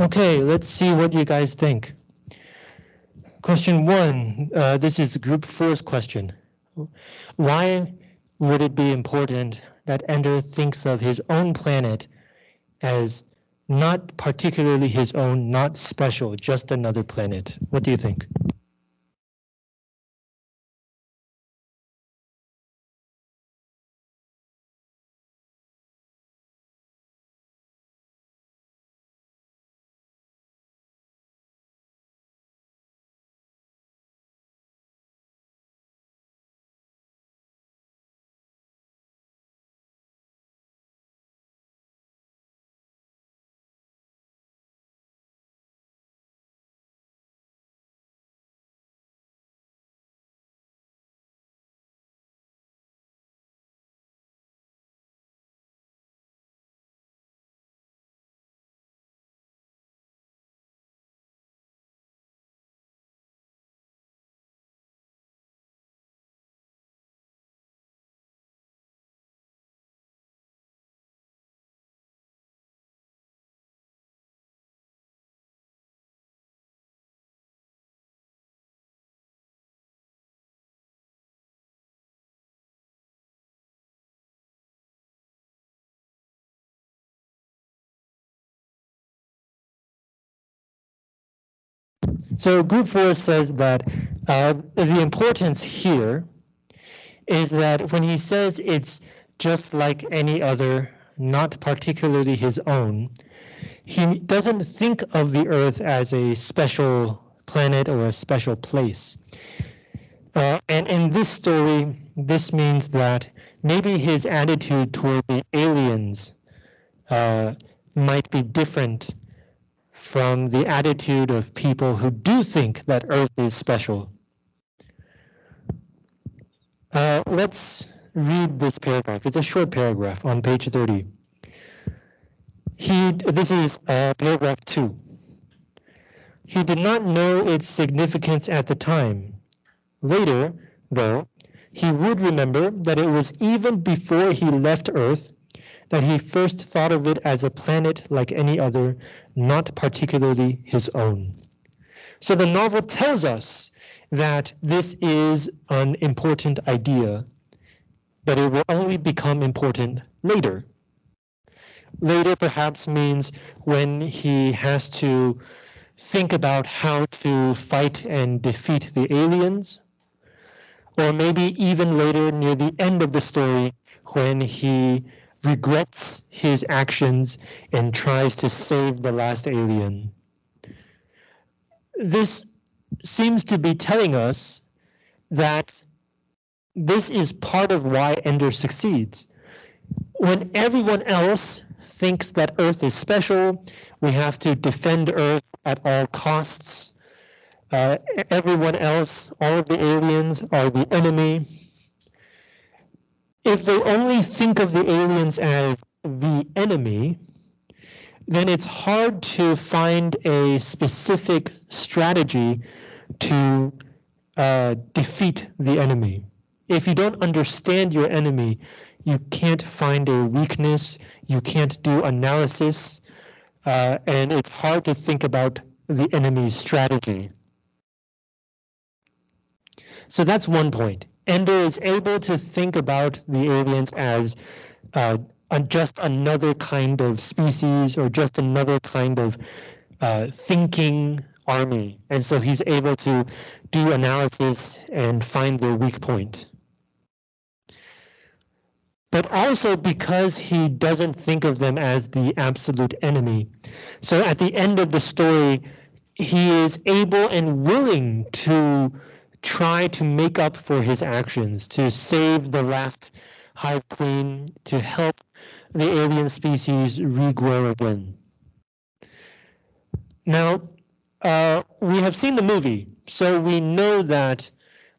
Okay, let's see what you guys think. Question one, uh, this is group four's question. Why would it be important that Ender thinks of his own planet as not particularly his own, not special, just another planet? What do you think? So group four says that uh, the importance here is that when he says it's just like any other, not particularly his own, he doesn't think of the Earth as a special planet or a special place. Uh, and in this story, this means that maybe his attitude toward the aliens uh, might be different from the attitude of people who do think that Earth is special. Uh, let's read this paragraph. It's a short paragraph on page 30. He, this is uh, paragraph two. He did not know its significance at the time. Later, though, he would remember that it was even before he left Earth that he first thought of it as a planet like any other, not particularly his own. So the novel tells us that this is an important idea, but it will only become important later. Later perhaps means when he has to think about how to fight and defeat the aliens, or maybe even later near the end of the story when he regrets his actions and tries to save the last alien. This seems to be telling us that this is part of why Ender succeeds. When everyone else thinks that Earth is special, we have to defend Earth at all costs. Uh, everyone else, all of the aliens are the enemy if they only think of the aliens as the enemy, then it's hard to find a specific strategy to uh, defeat the enemy. If you don't understand your enemy, you can't find a weakness, you can't do analysis, uh, and it's hard to think about the enemy's strategy. So that's one point. Ender is able to think about the aliens as uh, just another kind of species or just another kind of uh, thinking army. And so he's able to do analysis and find their weak point. But also because he doesn't think of them as the absolute enemy. So at the end of the story, he is able and willing to try to make up for his actions, to save the last Hive Queen, to help the alien species regrow again. Now, uh, we have seen the movie, so we know that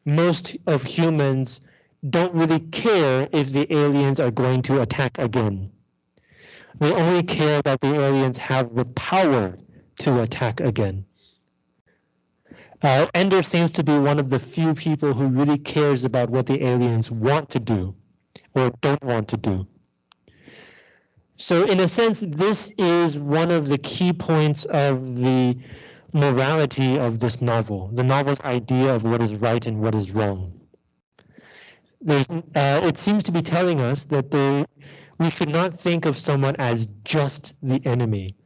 most of humans don't really care if the aliens are going to attack again. They only care that the aliens have the power to attack again. Uh, Ender seems to be one of the few people who really cares about what the aliens want to do or don't want to do. So in a sense, this is one of the key points of the morality of this novel, the novel's idea of what is right and what is wrong. Uh, it seems to be telling us that there, we should not think of someone as just the enemy.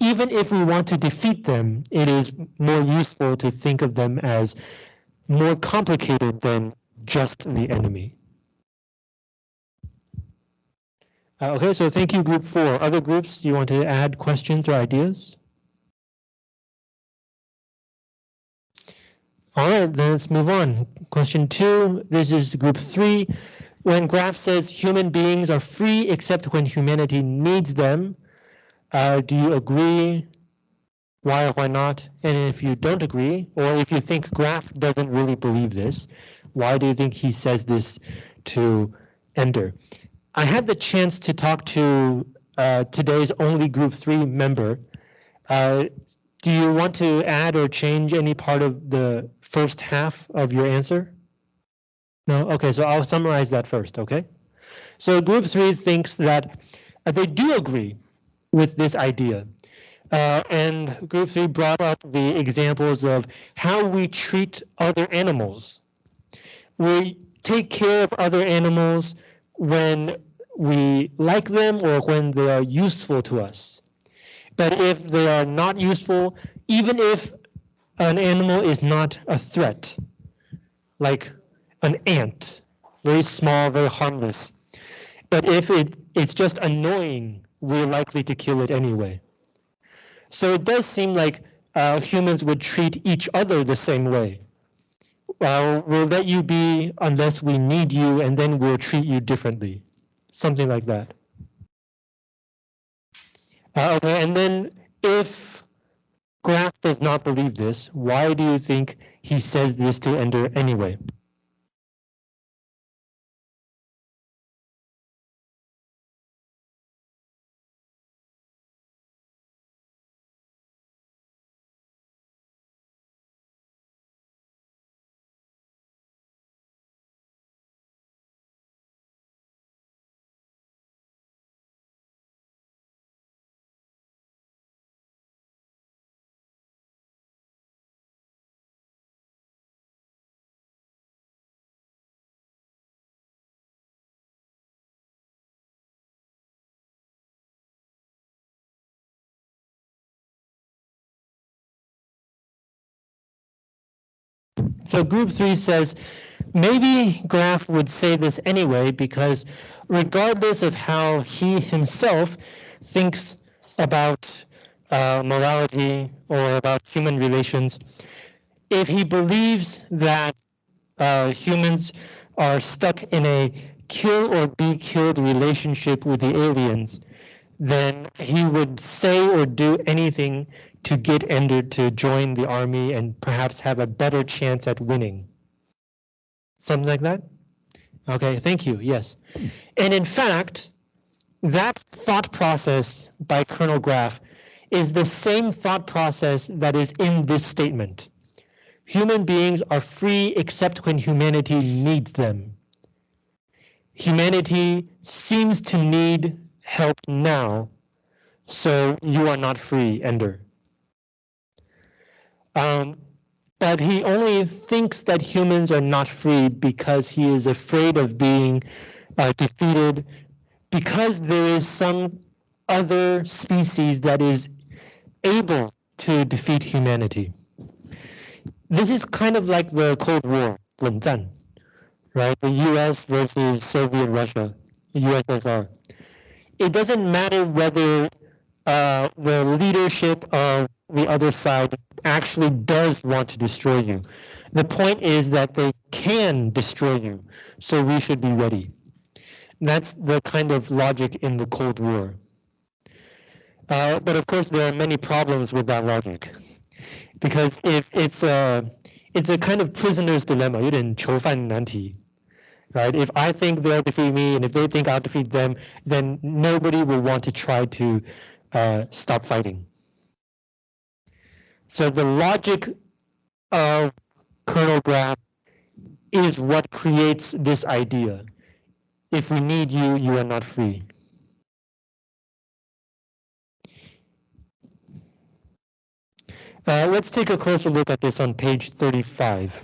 Even if we want to defeat them, it is more useful to think of them as more complicated than just the enemy. Uh, okay, so thank you, group four. Other groups, do you want to add questions or ideas? All right, then let's move on. Question two, this is group three. When Graff says human beings are free except when humanity needs them, uh, do you agree? Why or why not? And if you don't agree, or if you think Graff doesn't really believe this, why do you think he says this to Ender? I had the chance to talk to uh, today's only Group 3 member. Uh, do you want to add or change any part of the first half of your answer? No? Okay, so I'll summarize that first, okay? So Group 3 thinks that uh, they do agree with this idea. Uh, and Group 3 brought up the examples of how we treat other animals. We take care of other animals when we like them or when they are useful to us. But if they are not useful, even if an animal is not a threat, like an ant, very small, very harmless. But if it, it's just annoying, we're likely to kill it anyway. So it does seem like uh, humans would treat each other the same way. Well, we'll let you be unless we need you, and then we'll treat you differently something like that. Uh, okay, and then if Graff does not believe this, why do you think he says this to Ender anyway? So group three says, maybe Graff would say this anyway, because regardless of how he himself thinks about uh, morality or about human relations, if he believes that uh, humans are stuck in a kill or be killed relationship with the aliens, then he would say or do anything to get Ender to join the army and perhaps have a better chance at winning. Something like that? Okay, thank you, yes. And in fact, that thought process by Colonel Graff is the same thought process that is in this statement. Human beings are free except when humanity needs them. Humanity seems to need help now, so you are not free, Ender. Um, but he only thinks that humans are not free because he is afraid of being uh, defeated because there is some other species that is able to defeat humanity. This is kind of like the Cold War, 冷战, right? The US versus Soviet Russia, USSR. It doesn't matter whether uh, the leadership of the other side actually does want to destroy you. The point is that they can destroy you, so we should be ready. That's the kind of logic in the Cold War. Uh, but of course, there are many problems with that logic, because if it's a it's a kind of prisoner's dilemma, 有点囚犯难题, right? If I think they'll defeat me, and if they think I'll defeat them, then nobody will want to try to uh, stop fighting. So the logic of Colonel Graff is what creates this idea. If we need you, you are not free. Uh, let's take a closer look at this on page 35.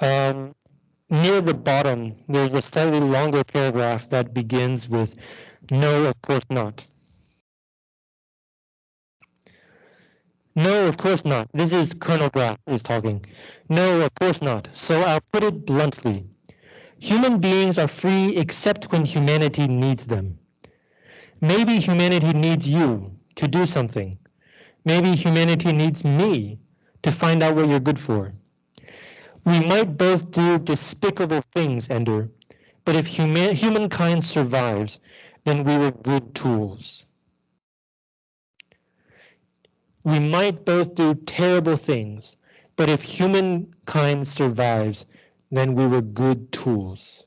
Um, near the bottom, there's a slightly longer paragraph that begins with no, of course not. No, of course not. This is Colonel Graff is talking. No, of course not. So I'll put it bluntly. Human beings are free except when humanity needs them. Maybe humanity needs you to do something. Maybe humanity needs me to find out what you're good for. We might both do despicable things, Ender, but if human humankind survives, then we were good tools. We might both do terrible things, but if humankind survives, then we were good tools.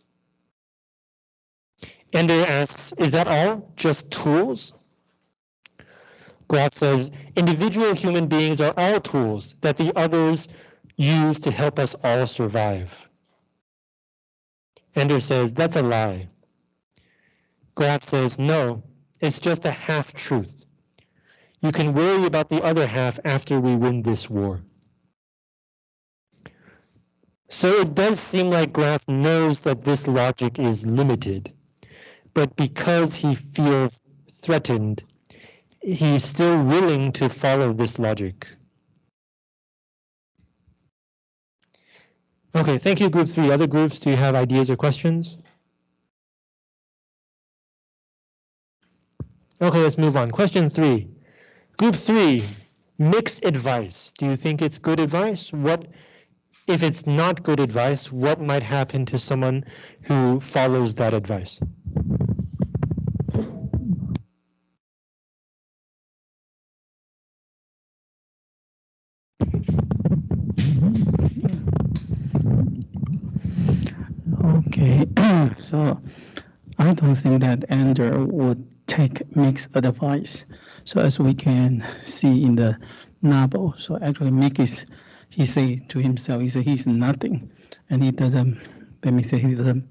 Ender asks, is that all? Just tools? Graff says, individual human beings are all tools that the others use to help us all survive. Ender says, that's a lie. Graff says, no, it's just a half-truth. You can worry about the other half after we win this war. So it does seem like Graff knows that this logic is limited, but because he feels threatened, he's still willing to follow this logic. Okay, thank you, group three. Other groups, do you have ideas or questions? Okay, let's move on. Question three. Group three, mixed advice. Do you think it's good advice? What if it's not good advice, what might happen to someone who follows that advice? Okay, so I don't think that Andrew would take mixed advice. So as we can see in the novel, so actually Mick is, he say to himself, he said he's nothing, and he doesn't, let me say he doesn't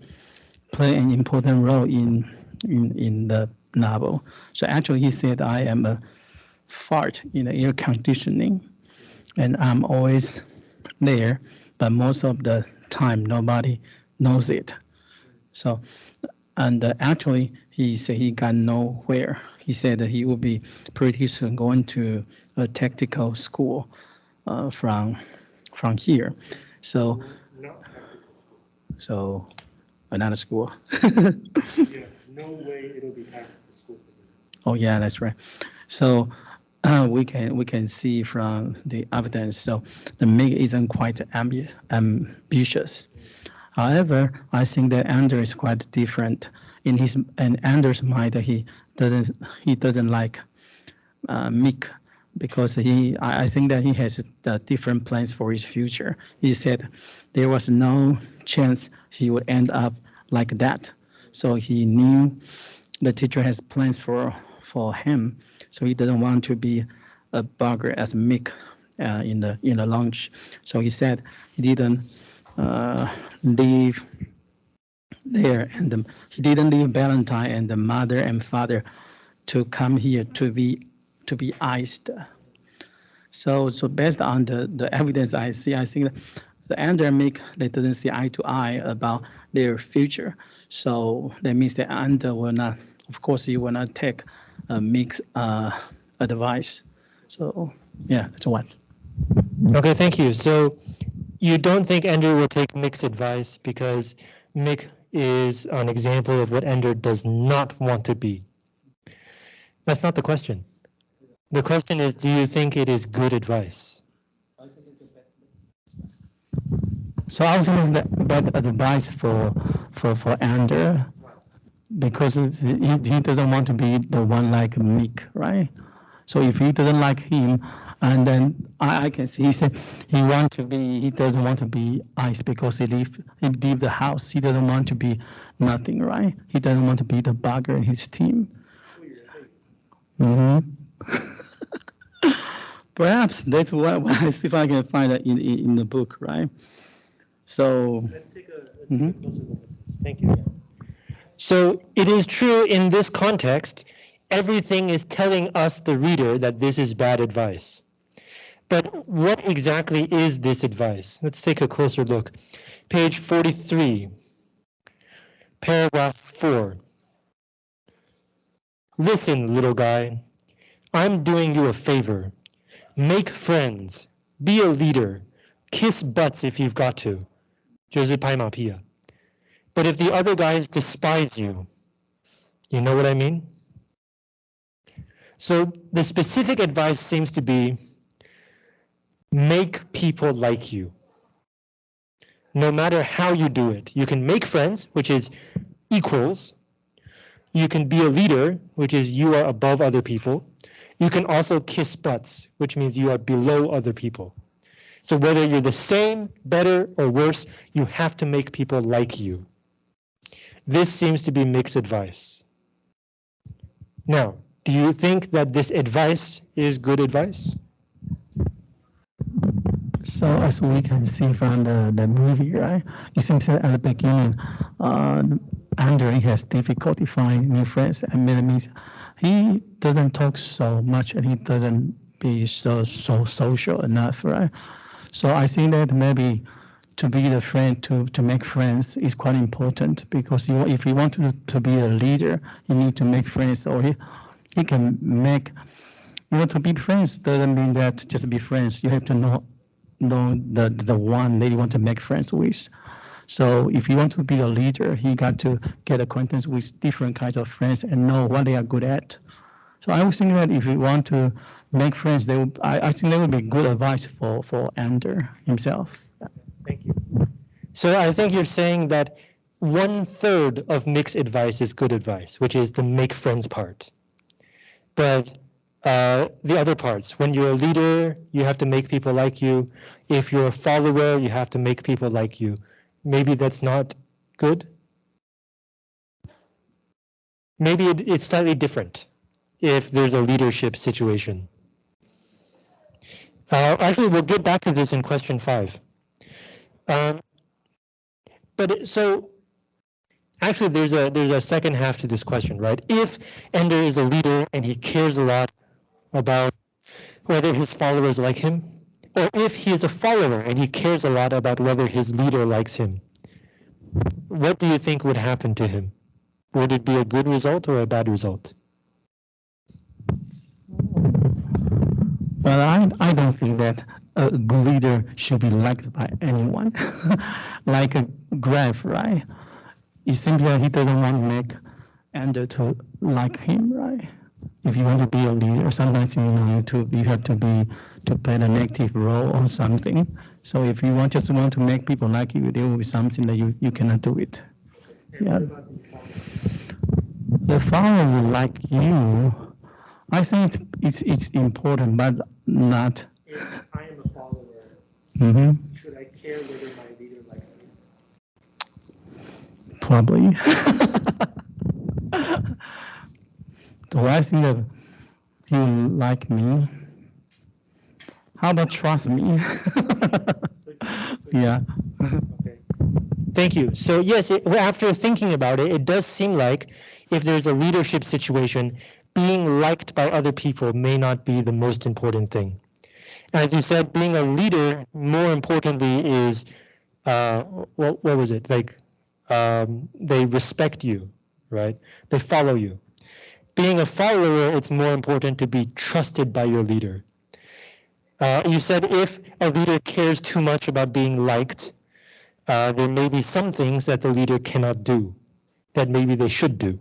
play an important role in, in, in the novel. So actually he said, I am a fart in the air conditioning, and I'm always there, but most of the time nobody knows it. So, and uh, actually, he said he got nowhere. He said that he will be pretty soon going to a tactical school uh, from from here. So, so another school. yeah, no way it'll be tactical school. Oh yeah, that's right. So uh, we can we can see from the evidence. So the Mick isn't quite ambi ambitious. However, I think that Ender is quite different. In his and Ender's mind, he doesn't he doesn't like uh, Mick because he I, I think that he has uh, different plans for his future. He said there was no chance he would end up like that. So he knew the teacher has plans for for him. So he doesn't want to be a bugger as Mick uh, in the in the launch. So he said he didn't leave there and um, he didn't leave Valentine and the mother and father to come here to be to be iced. So so based on the, the evidence I see, I think the endemic they didn't see eye to eye about their future. So that means the under will not, of course, you will not take a mix uh, advice. So yeah, that's one. Okay, thank you. So you don't think Ender will take Mick's advice because Mick is an example of what Ender does not want to be. That's not the question. The question is, do you think it is good advice? So I was think it's bad advice for for for Ender because he, he doesn't want to be the one like Mick, right? So if he doesn't like him, and then I, I can see he said he want to be, he doesn't want to be ice because he leave, he leave the house. He doesn't want to be nothing, right? He doesn't want to be the bugger in his team. Mm hmm Perhaps that's what, what I see if I can find it in, in, in the book, right? So. Let's take a, let's mm -hmm. take a closer look at this. Thank you. So it is true in this context, everything is telling us, the reader, that this is bad advice. But what exactly is this advice? Let's take a closer look. Page 43, paragraph 4. Listen, little guy, I'm doing you a favor. Make friends, be a leader, kiss butts if you've got to. 就是拍马屁啊. But if the other guys despise you, you know what I mean? So the specific advice seems to be make people like you. No matter how you do it, you can make friends, which is equals. You can be a leader, which is you are above other people. You can also kiss butts, which means you are below other people. So whether you're the same, better, or worse, you have to make people like you. This seems to be mixed advice. Now, do you think that this advice is good advice? So as we can see from the, the movie, right, it seems that at the beginning, uh, has difficulty finding new friends, and means he doesn't talk so much, and he doesn't be so so social enough, right? So I think that maybe to be the friend to to make friends is quite important because you, if you want to to be a leader, you need to make friends, or he, he can make. You know, to be friends doesn't mean that just be friends. You have to know know the the one that you want to make friends with. So if you want to be a leader, you got to get acquaintance with different kinds of friends and know what they are good at. So I was thinking that if you want to make friends, they would, I, I think that would be good advice for for Ander himself. Thank you. So I think you're saying that one third of mixed advice is good advice, which is the make friends part. But uh, the other parts, when you're a leader, you have to make people like you. If you're a follower, you have to make people like you. Maybe that's not good. Maybe it, it's slightly different if there's a leadership situation. Uh, actually, we'll get back to this in question five. Um, but so actually, there's a there's a second half to this question, right? If Ender is a leader and he cares a lot about whether his followers like him, or if he is a follower and he cares a lot about whether his leader likes him, what do you think would happen to him? Would it be a good result or a bad result? Well, I, I don't think that a good leader should be liked by anyone. like a Graff, right? You think that he doesn't want make Ender to like him, right? If you want to be a leader, sometimes you know to you have to be to play a negative role or something. So if you want just want to make people like you, there will be something that you, you cannot do it. Yeah. The follower will like you. I think it's it's it's important, but not. If I am a follower, hmm should I care whether my leader likes me? Probably. Do I think that he will like me? How about trust me? yeah. Okay. Thank you. So yes, it, after thinking about it, it does seem like if there's a leadership situation, being liked by other people may not be the most important thing. As you said, being a leader, more importantly, is uh, what, what was it like? Um, they respect you, right? They follow you. Being a follower, it's more important to be trusted by your leader. Uh, you said if a leader cares too much about being liked, uh, there may be some things that the leader cannot do that maybe they should do.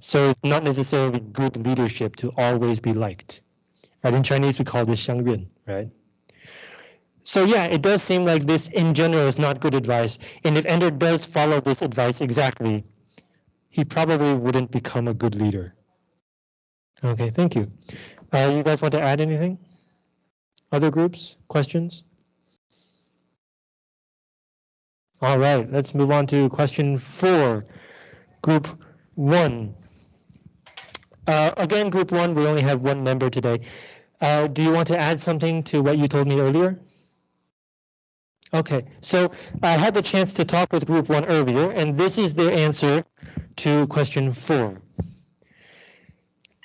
So it's not necessarily good leadership to always be liked. Right? In Chinese, we call this 相认, right? So yeah, it does seem like this in general is not good advice. And if Ender does follow this advice exactly, he probably wouldn't become a good leader. Okay, thank you. Uh, you guys want to add anything? Other groups, questions? All right, let's move on to question four, group one. Uh, again, group one, we only have one member today. Uh, do you want to add something to what you told me earlier? Okay, so I had the chance to talk with group one earlier, and this is their answer to question four.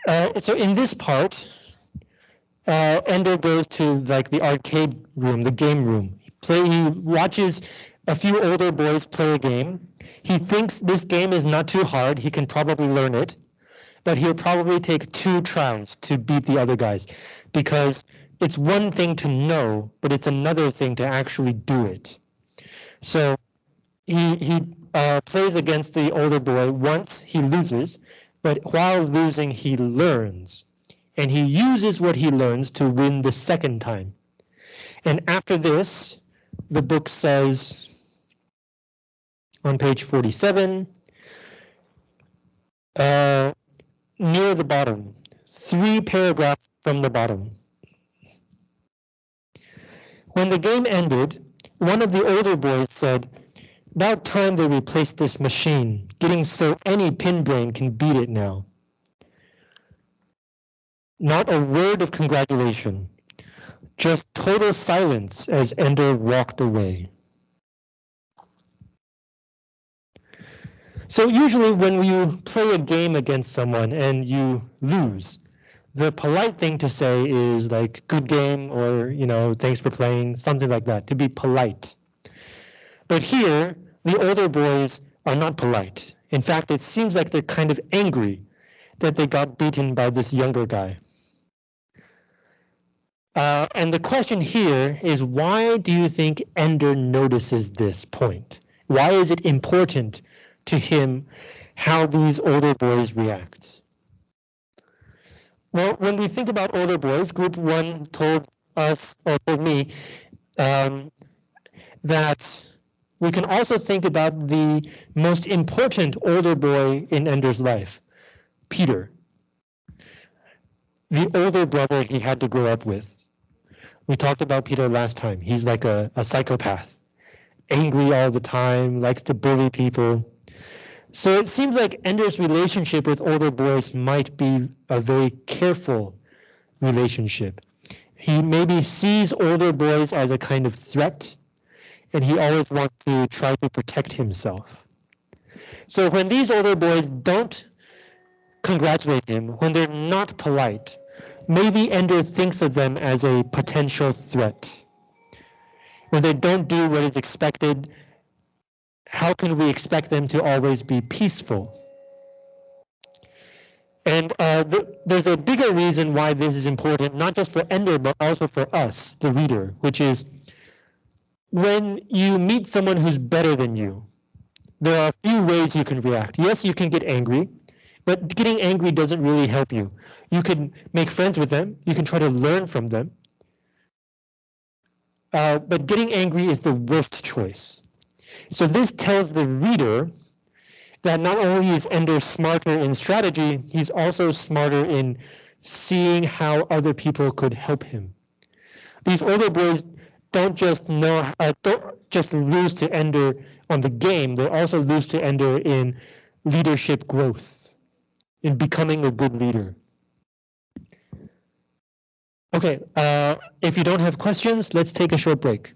Uh, so in this part, uh, Ender goes to like the arcade room, the game room. He play. He watches a few older boys play a game. He thinks this game is not too hard. He can probably learn it, but he'll probably take two tries to beat the other guys, because it's one thing to know, but it's another thing to actually do it. So he he uh, plays against the older boy once. He loses, but while losing, he learns and he uses what he learns to win the second time. And after this, the book says on page 47, uh, near the bottom, three paragraphs from the bottom. When the game ended, one of the older boys said, about time they replaced this machine, getting so any pin brain can beat it now. Not a word of congratulation. Just total silence as Ender walked away. So usually when you play a game against someone and you lose, the polite thing to say is like good game or you know thanks for playing something like that to be polite. But here the older boys are not polite. In fact, it seems like they're kind of angry that they got beaten by this younger guy. Uh, and the question here is why do you think Ender notices this point? Why is it important to him how these older boys react? Well, when we think about older boys, group one told us, or told me, um, that we can also think about the most important older boy in Ender's life, Peter, the older brother he had to grow up with. We talked about Peter last time. He's like a, a psychopath, angry all the time, likes to bully people. So it seems like Ender's relationship with older boys might be a very careful relationship. He maybe sees older boys as a kind of threat, and he always wants to try to protect himself. So when these older boys don't congratulate him, when they're not polite, maybe Ender thinks of them as a potential threat. When they don't do what is expected, how can we expect them to always be peaceful? And uh, th there's a bigger reason why this is important, not just for Ender, but also for us, the reader, which is when you meet someone who's better than you, there are a few ways you can react. Yes, you can get angry. But getting angry doesn't really help you. You can make friends with them. You can try to learn from them. Uh, but getting angry is the worst choice. So this tells the reader that not only is Ender smarter in strategy, he's also smarter in seeing how other people could help him. These older boys don't just know, uh, don't just lose to Ender on the game, they also lose to Ender in leadership growth in becoming a good leader. Okay, uh, if you don't have questions, let's take a short break.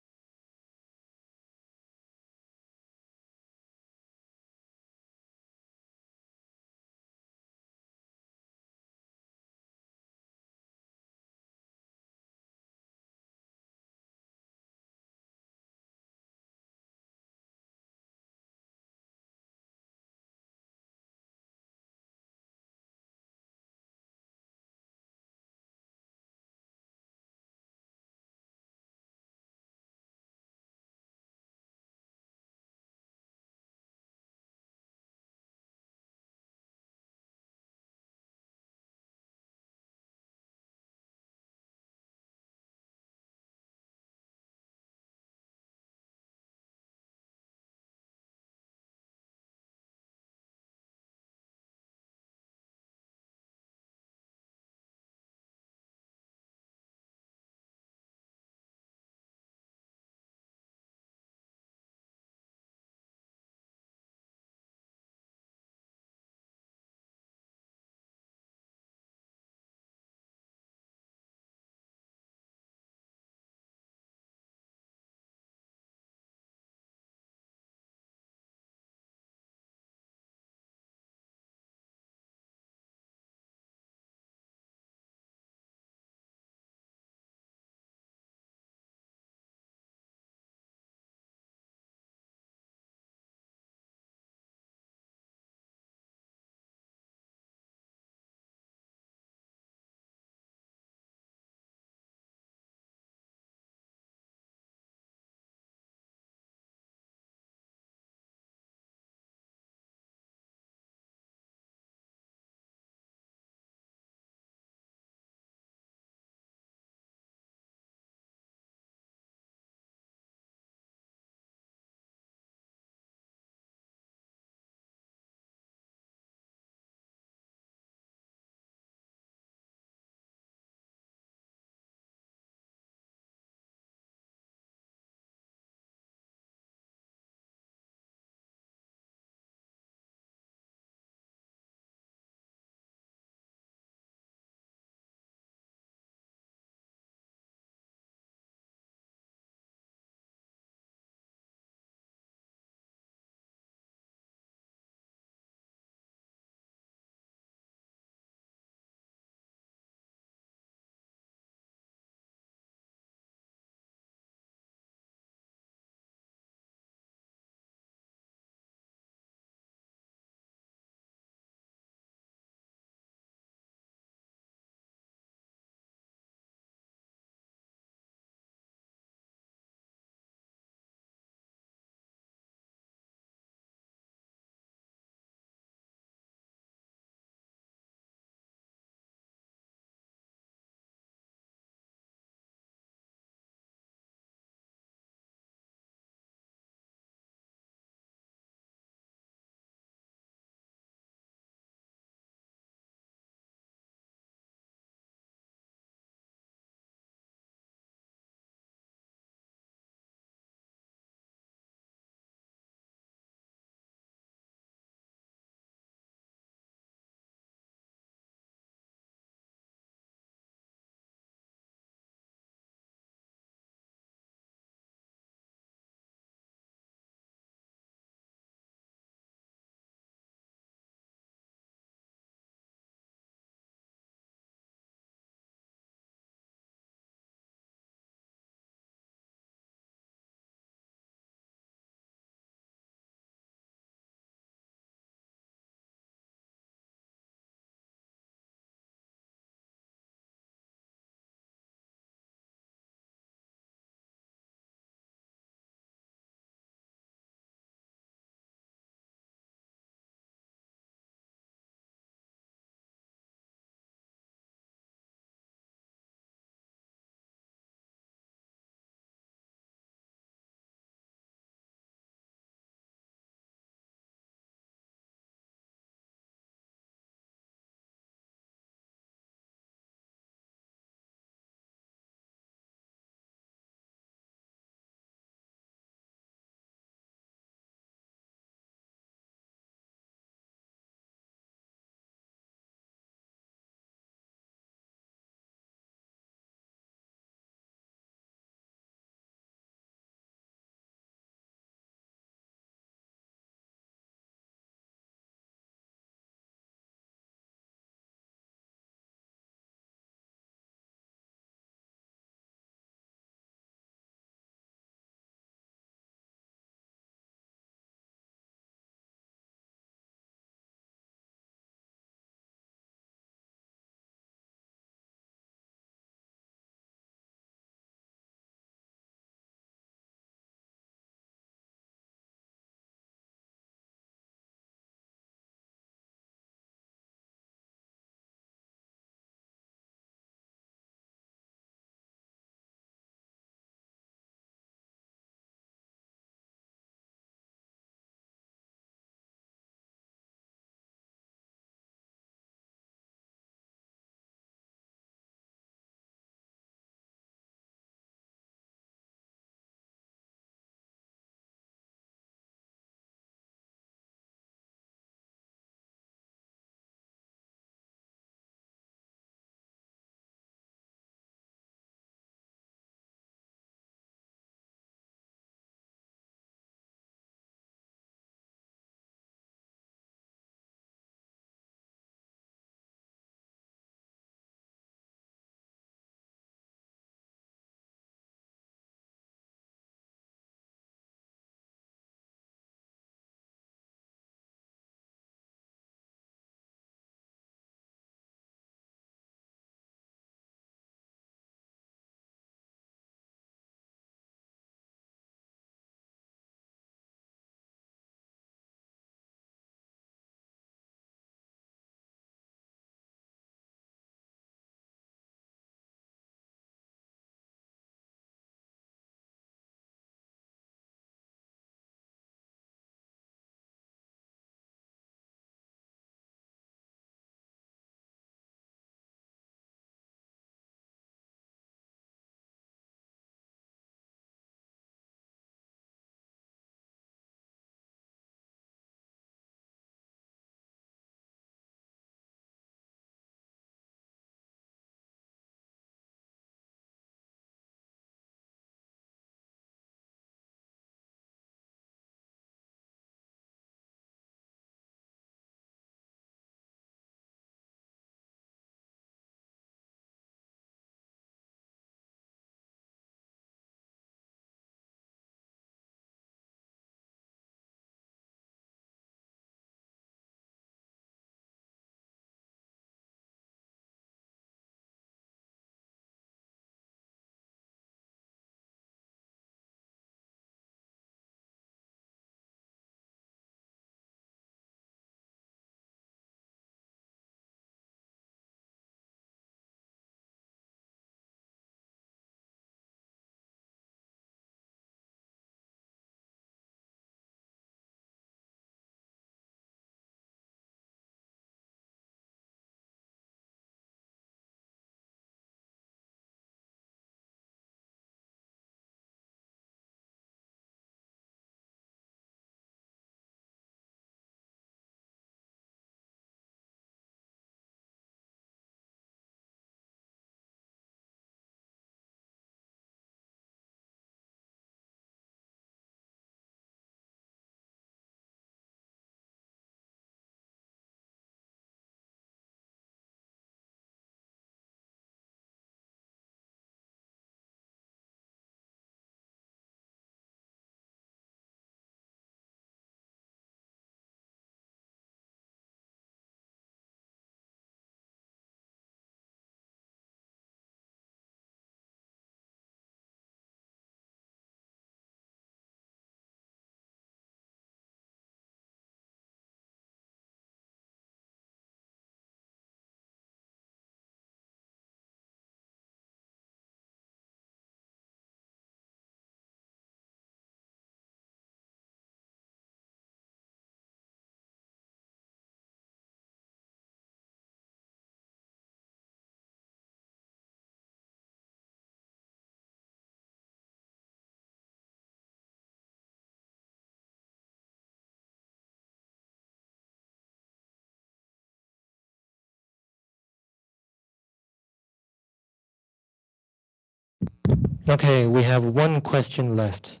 Okay, we have one question left.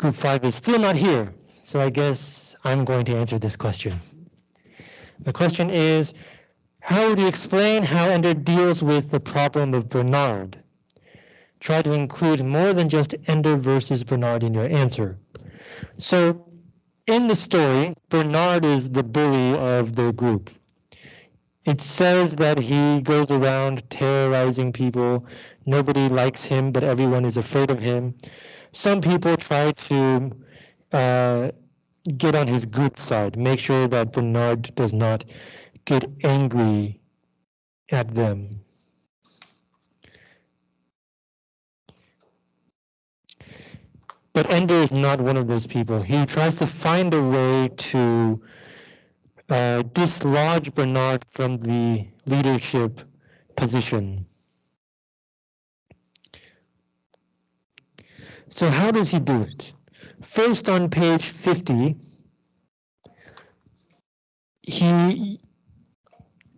Group five is still not here, so I guess I'm going to answer this question. The question is, how would you explain how Ender deals with the problem of Bernard? Try to include more than just Ender versus Bernard in your answer. So in the story, Bernard is the bully of the group. It says that he goes around terrorizing people. Nobody likes him, but everyone is afraid of him. Some people try to uh, get on his good side, make sure that Bernard does not get angry at them. But Ender is not one of those people. He tries to find a way to uh, dislodge Bernard from the leadership position. So how does he do it? First on page 50, he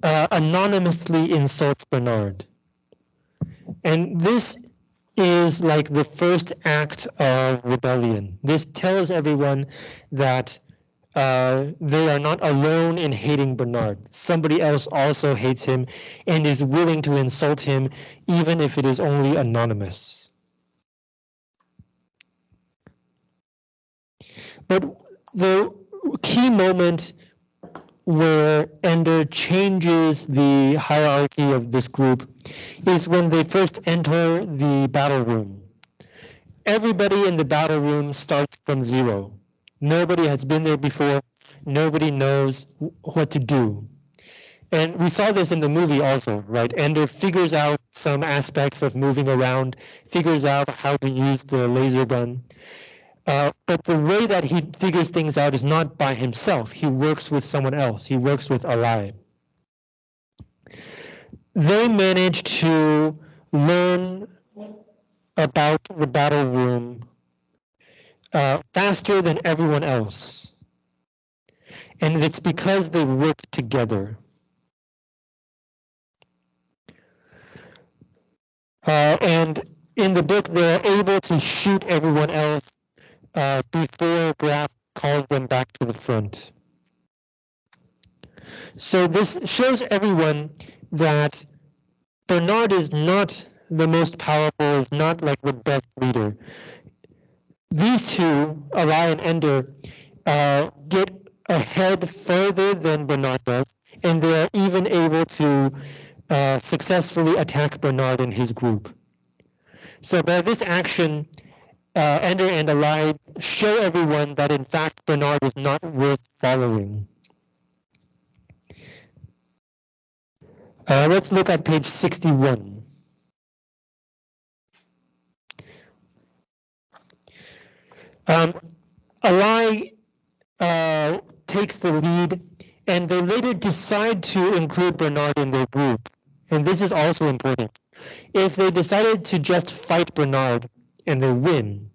uh, anonymously insults Bernard. And this is like the first act of rebellion. This tells everyone that uh, they are not alone in hating Bernard. Somebody else also hates him and is willing to insult him, even if it is only anonymous. But the key moment where Ender changes the hierarchy of this group is when they first enter the battle room. Everybody in the battle room starts from zero. Nobody has been there before. Nobody knows what to do. And we saw this in the movie also, right? Ender figures out some aspects of moving around, figures out how to use the laser gun. Uh, but the way that he figures things out is not by himself. He works with someone else. He works with Alai. They manage to learn about the battle room uh, faster than everyone else. And it's because they work together. Uh, and in the book, they're able to shoot everyone else uh, before Graff calls them back to the front. So this shows everyone that Bernard is not the most powerful, is not like the best leader. These two, Alai and Ender, uh, get ahead further than Bernard does, and they are even able to uh, successfully attack Bernard and his group. So by this action, uh, Ender and Alai show everyone that in fact Bernard is not worth following. Uh, let's look at page 61. Um, Alai uh, takes the lead and they later decide to include Bernard in their group. And this is also important. If they decided to just fight Bernard, and they win,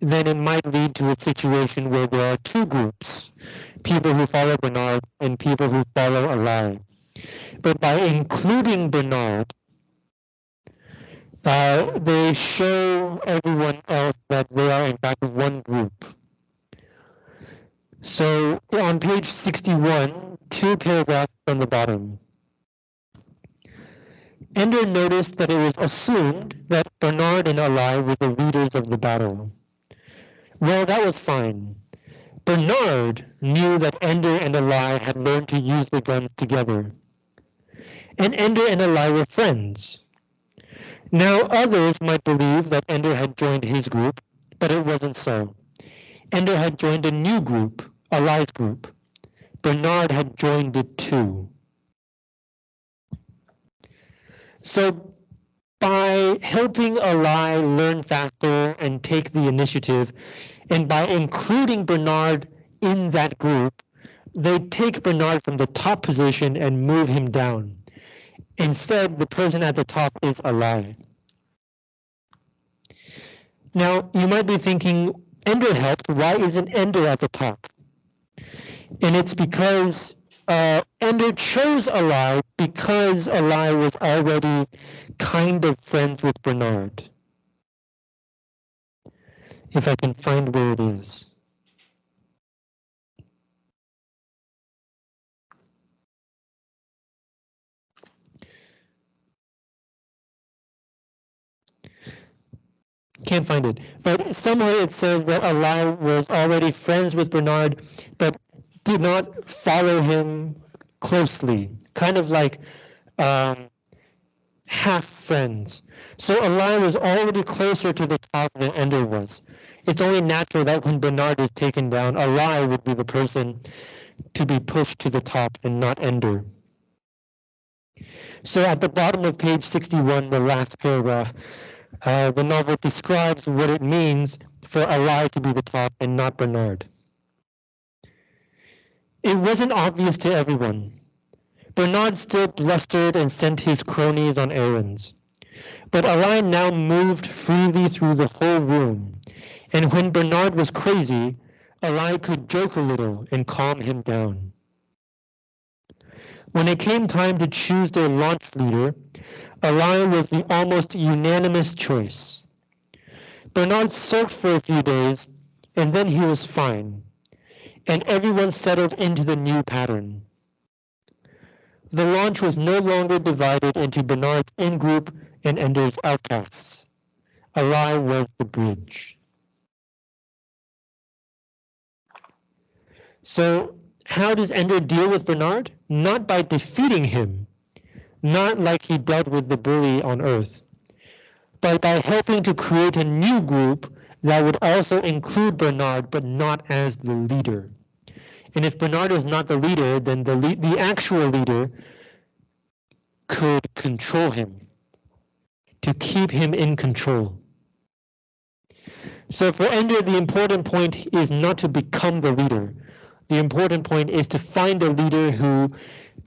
then it might lead to a situation where there are two groups, people who follow Bernard and people who follow Alai. But by including Bernard, uh, they show everyone else that they are in fact one group. So on page 61, two paragraphs from the bottom. Ender noticed that it was assumed that Bernard and Alai were the leaders of the battle. Well, that was fine. Bernard knew that Ender and Alai had learned to use the guns together. And Ender and Alai were friends. Now others might believe that Ender had joined his group, but it wasn't so. Ender had joined a new group, Alai's group. Bernard had joined it too. So by helping Alai learn faster and take the initiative, and by including Bernard in that group, they take Bernard from the top position and move him down. Instead, the person at the top is Alai. Now, you might be thinking, Ender helped, why isn't Ender at the top? And it's because uh, Ender chose Alai because Alai was already kind of friends with Bernard. If I can find where it is. Can't find it. But somewhere it says that Alai was already friends with Bernard, but did not follow him closely, kind of like um, half friends. So Alai was already closer to the top than Ender was. It's only natural that when Bernard is taken down, Alai would be the person to be pushed to the top and not Ender. So at the bottom of page 61, the last paragraph, uh, the novel describes what it means for Alai to be the top and not Bernard. It wasn't obvious to everyone. Bernard still blustered and sent his cronies on errands. But Alai now moved freely through the whole room, and when Bernard was crazy, Alai could joke a little and calm him down. When it came time to choose their launch leader, Alai was the almost unanimous choice. Bernard sulked for a few days, and then he was fine, and everyone settled into the new pattern. The launch was no longer divided into Bernard's in-group and Ender's outcasts. Alai was the bridge. So how does Ender deal with Bernard? Not by defeating him, not like he dealt with the bully on Earth, but by helping to create a new group that would also include Bernard, but not as the leader. And if Bernard is not the leader, then the, le the actual leader could control him, to keep him in control. So for Ender, the important point is not to become the leader, the important point is to find a leader who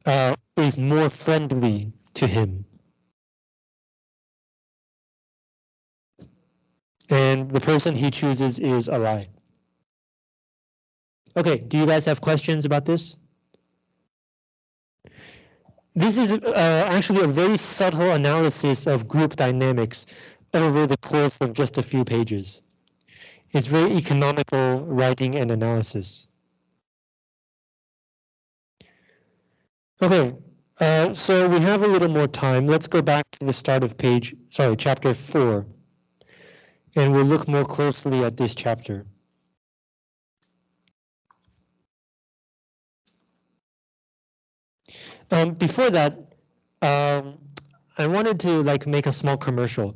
uh, is more friendly to him. And the person he chooses is Alai. Okay, do you guys have questions about this? This is uh, actually a very subtle analysis of group dynamics over the course of just a few pages. It's very economical writing and analysis. Okay, uh, so we have a little more time. Let's go back to the start of page, sorry, chapter four, and we'll look more closely at this chapter. Um, before that, um, I wanted to like make a small commercial.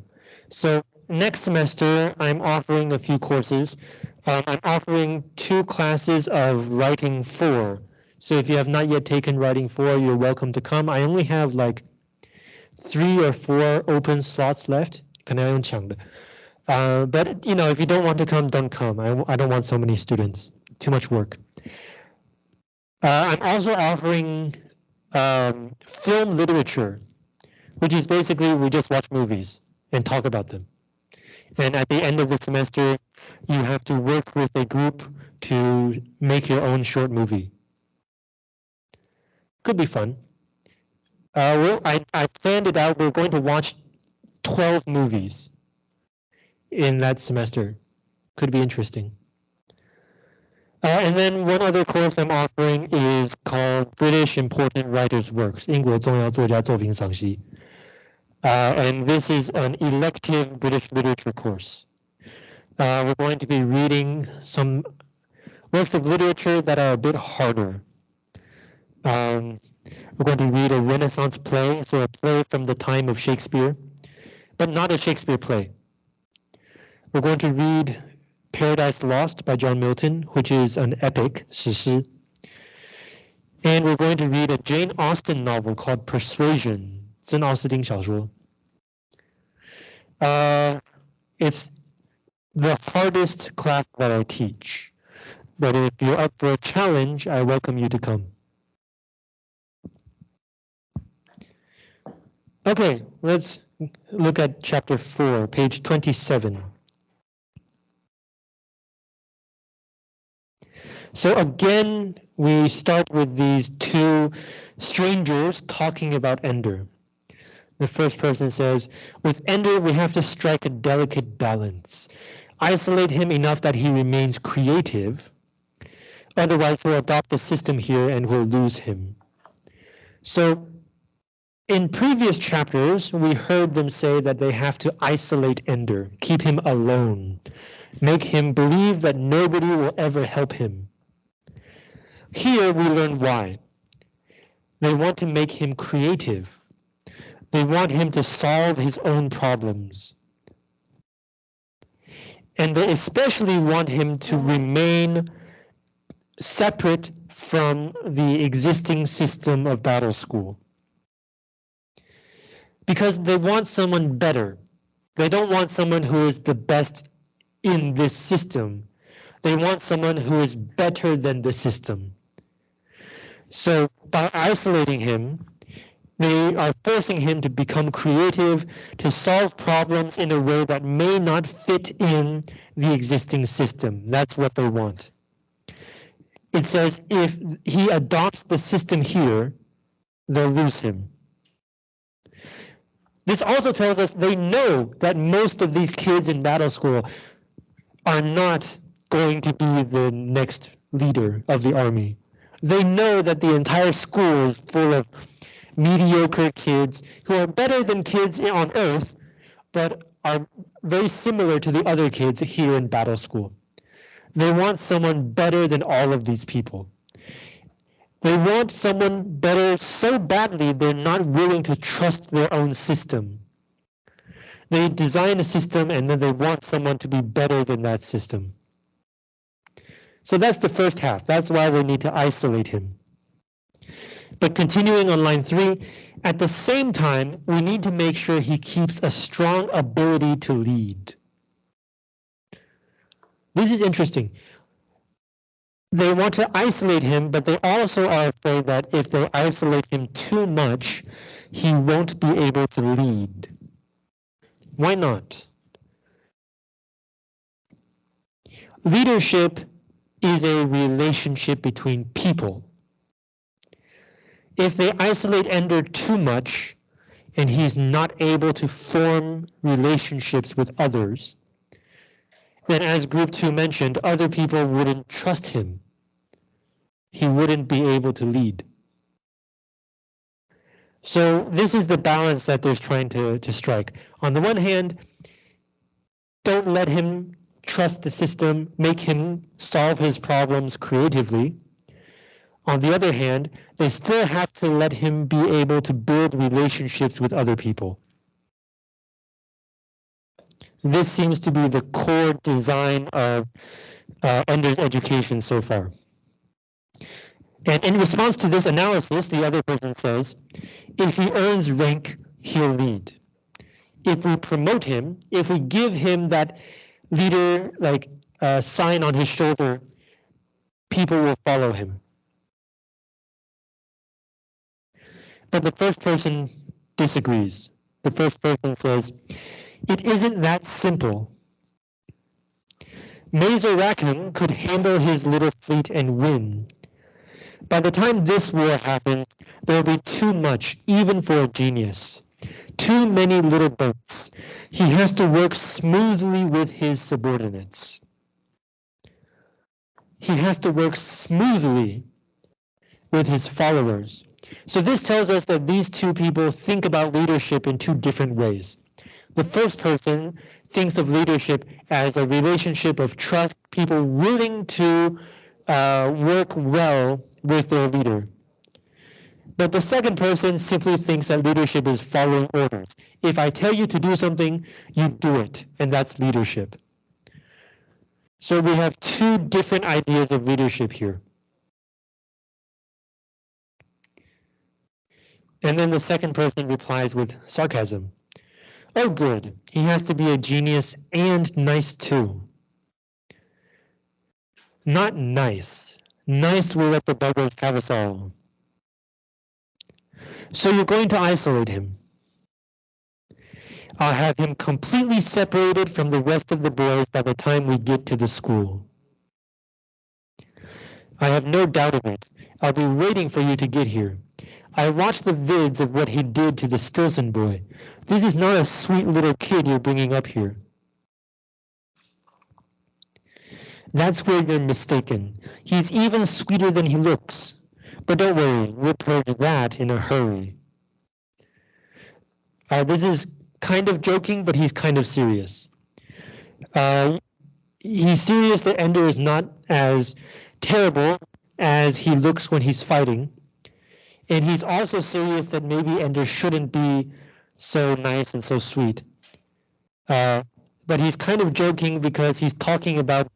So next semester, I'm offering a few courses. Um, I'm offering two classes of writing four. So if you have not yet taken writing four, you're welcome to come. I only have like three or four open slots left. Uh, but you know, if you don't want to come, don't come. I, I don't want so many students. Too much work. Uh, I'm also offering um, film literature, which is basically we just watch movies and talk about them. And at the end of the semester, you have to work with a group to make your own short movie could be fun. Uh, well, I, I planned it out. We're going to watch 12 movies in that semester. Could be interesting. Uh, and then one other course I'm offering is called British Important Writers' Works, 英国重要作家作品赏析. Uh, and this is an elective British literature course. Uh, we're going to be reading some works of literature that are a bit harder um, we're going to read a Renaissance play, so a play from the time of Shakespeare, but not a Shakespeare play. We're going to read Paradise Lost by John Milton, which is an epic, 史诗. And we're going to read a Jane Austen novel called Persuasion, 真奥斯汀小说. Uh, it's the hardest class that I teach, but if you're up for a challenge, I welcome you to come. Okay, let's look at chapter 4, page 27. So again, we start with these two strangers talking about Ender. The first person says, with Ender, we have to strike a delicate balance. Isolate him enough that he remains creative. Otherwise, we'll adopt the system here and we'll lose him. So in previous chapters, we heard them say that they have to isolate Ender, keep him alone, make him believe that nobody will ever help him. Here we learn why. They want to make him creative. They want him to solve his own problems. And they especially want him to remain separate from the existing system of battle school. Because they want someone better. They don't want someone who is the best in this system. They want someone who is better than the system. So by isolating him, they are forcing him to become creative, to solve problems in a way that may not fit in the existing system. That's what they want. It says if he adopts the system here, they'll lose him. This also tells us they know that most of these kids in battle school are not going to be the next leader of the army. They know that the entire school is full of mediocre kids who are better than kids on Earth, but are very similar to the other kids here in battle school. They want someone better than all of these people. They want someone better so badly they're not willing to trust their own system. They design a system and then they want someone to be better than that system. So that's the first half. That's why we need to isolate him. But continuing on line three, at the same time, we need to make sure he keeps a strong ability to lead. This is interesting. They want to isolate him, but they also are afraid that if they isolate him too much, he won't be able to lead. Why not? Leadership is a relationship between people. If they isolate Ender too much and he's not able to form relationships with others, then as group two mentioned, other people wouldn't trust him. He wouldn't be able to lead. So this is the balance that they're trying to, to strike. On the one hand, don't let him trust the system, make him solve his problems creatively. On the other hand, they still have to let him be able to build relationships with other people. This seems to be the core design of uh, Ender's education so far. And in response to this analysis, the other person says, if he earns rank, he'll lead. If we promote him, if we give him that leader like uh, sign on his shoulder, people will follow him. But the first person disagrees. The first person says, it isn't that simple. Mazer Rackham could handle his little fleet and win. By the time this war happens, there'll be too much, even for a genius. Too many little boats. He has to work smoothly with his subordinates. He has to work smoothly with his followers. So this tells us that these two people think about leadership in two different ways. The first person thinks of leadership as a relationship of trust, people willing to uh, work well with their leader. But the second person simply thinks that leadership is following orders. If I tell you to do something, you do it, and that's leadership. So we have two different ideas of leadership here. And then the second person replies with sarcasm. Oh good, he has to be a genius and nice too. Not nice. Nice will let the buggers have us all. So you're going to isolate him. I'll have him completely separated from the rest of the boys by the time we get to the school. I have no doubt of it. I'll be waiting for you to get here. I watched the vids of what he did to the Stilson boy. This is not a sweet little kid you're bringing up here. That's where you're mistaken. He's even sweeter than he looks. But don't worry, we'll purge that in a hurry. Uh, this is kind of joking, but he's kind of serious. Uh, he's serious that Ender is not as terrible as he looks when he's fighting. And he's also serious that maybe Ender shouldn't be so nice and so sweet. Uh, but he's kind of joking because he's talking about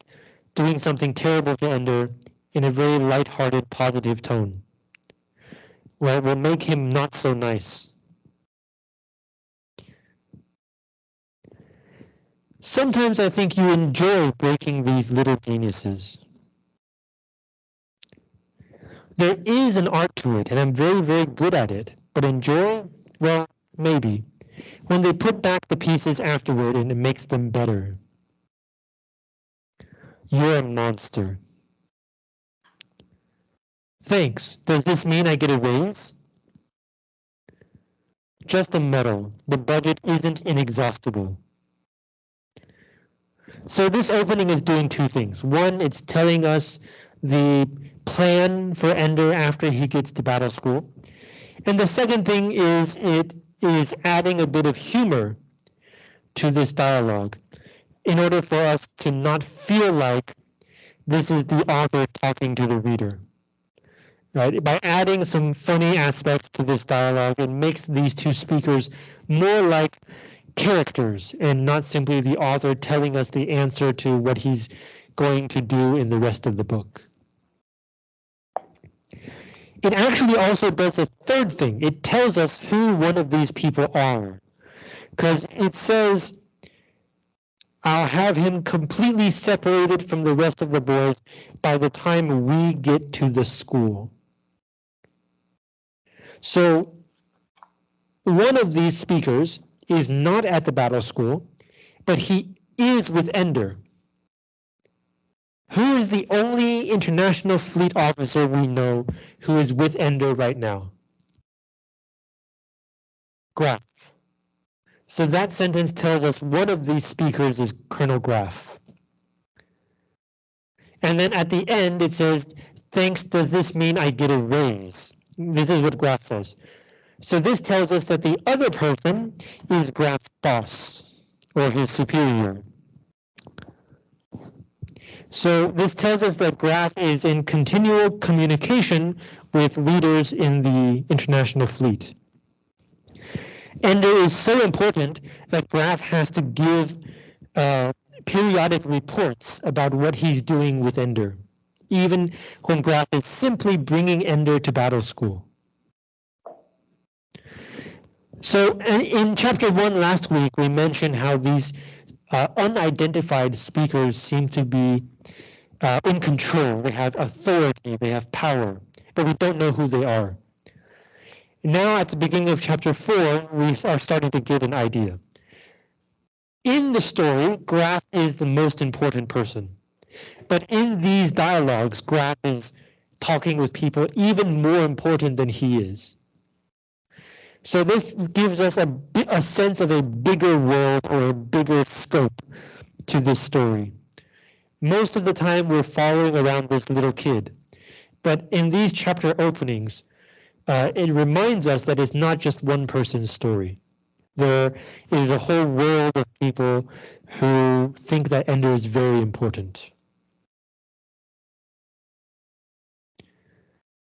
doing something terrible to Ender in a very light-hearted, positive tone. Well, will make him not so nice. Sometimes I think you enjoy breaking these little geniuses. There is an art to it, and I'm very, very good at it. But enjoy? Well, maybe. When they put back the pieces afterward and it makes them better. You're a monster. Thanks. Does this mean I get a raise? Just a medal. The budget isn't inexhaustible. So this opening is doing two things. One, it's telling us the plan for Ender after he gets to battle school. And the second thing is it is adding a bit of humor to this dialogue in order for us to not feel like this is the author talking to the reader. Right? By adding some funny aspects to this dialogue, it makes these two speakers more like characters and not simply the author telling us the answer to what he's going to do in the rest of the book. It actually also does a third thing. It tells us who one of these people are. Because it says, I'll have him completely separated from the rest of the boys by the time we get to the school. So one of these speakers is not at the battle school, but he is with Ender. Who is the only international fleet officer we know who is with Ender right now? Graff. So that sentence tells us one of these speakers is Colonel Graff. And then at the end it says, thanks, does this mean I get a raise? This is what Graff says. So this tells us that the other person is Graff's boss or his superior. So this tells us that Graff is in continual communication with leaders in the international fleet. And it is so important that Graff has to give uh, periodic reports about what he's doing with Ender, even when Graff is simply bringing Ender to battle school. So in chapter one last week, we mentioned how these uh, unidentified speakers seem to be uh, in control. They have authority, they have power, but we don't know who they are. Now at the beginning of chapter four, we are starting to get an idea. In the story, Graff is the most important person. But in these dialogues, Graff is talking with people even more important than he is. So this gives us a, a sense of a bigger world or a bigger scope to this story. Most of the time we're following around this little kid, but in these chapter openings, uh, it reminds us that it's not just one person's story. There is a whole world of people who think that Ender is very important.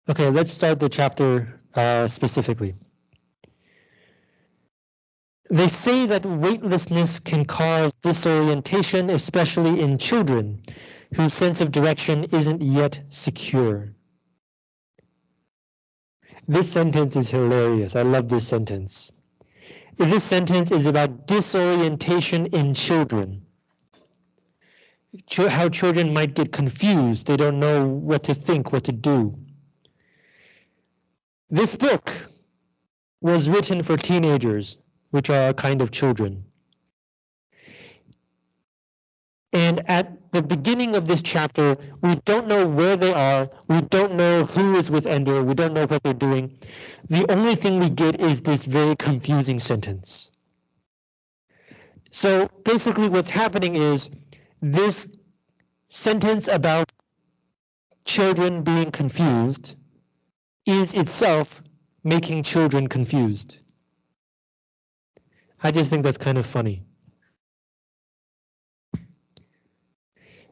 Okay, let's start the chapter uh, specifically. They say that weightlessness can cause disorientation, especially in children whose sense of direction isn't yet secure. This sentence is hilarious. I love this sentence. This sentence is about disorientation in children. How children might get confused. They don't know what to think, what to do. This book was written for teenagers which are a kind of children. And at the beginning of this chapter, we don't know where they are. We don't know who is with Ender. We don't know what they're doing. The only thing we get is this very confusing sentence. So basically what's happening is this sentence about children being confused is itself making children confused. I just think that's kind of funny.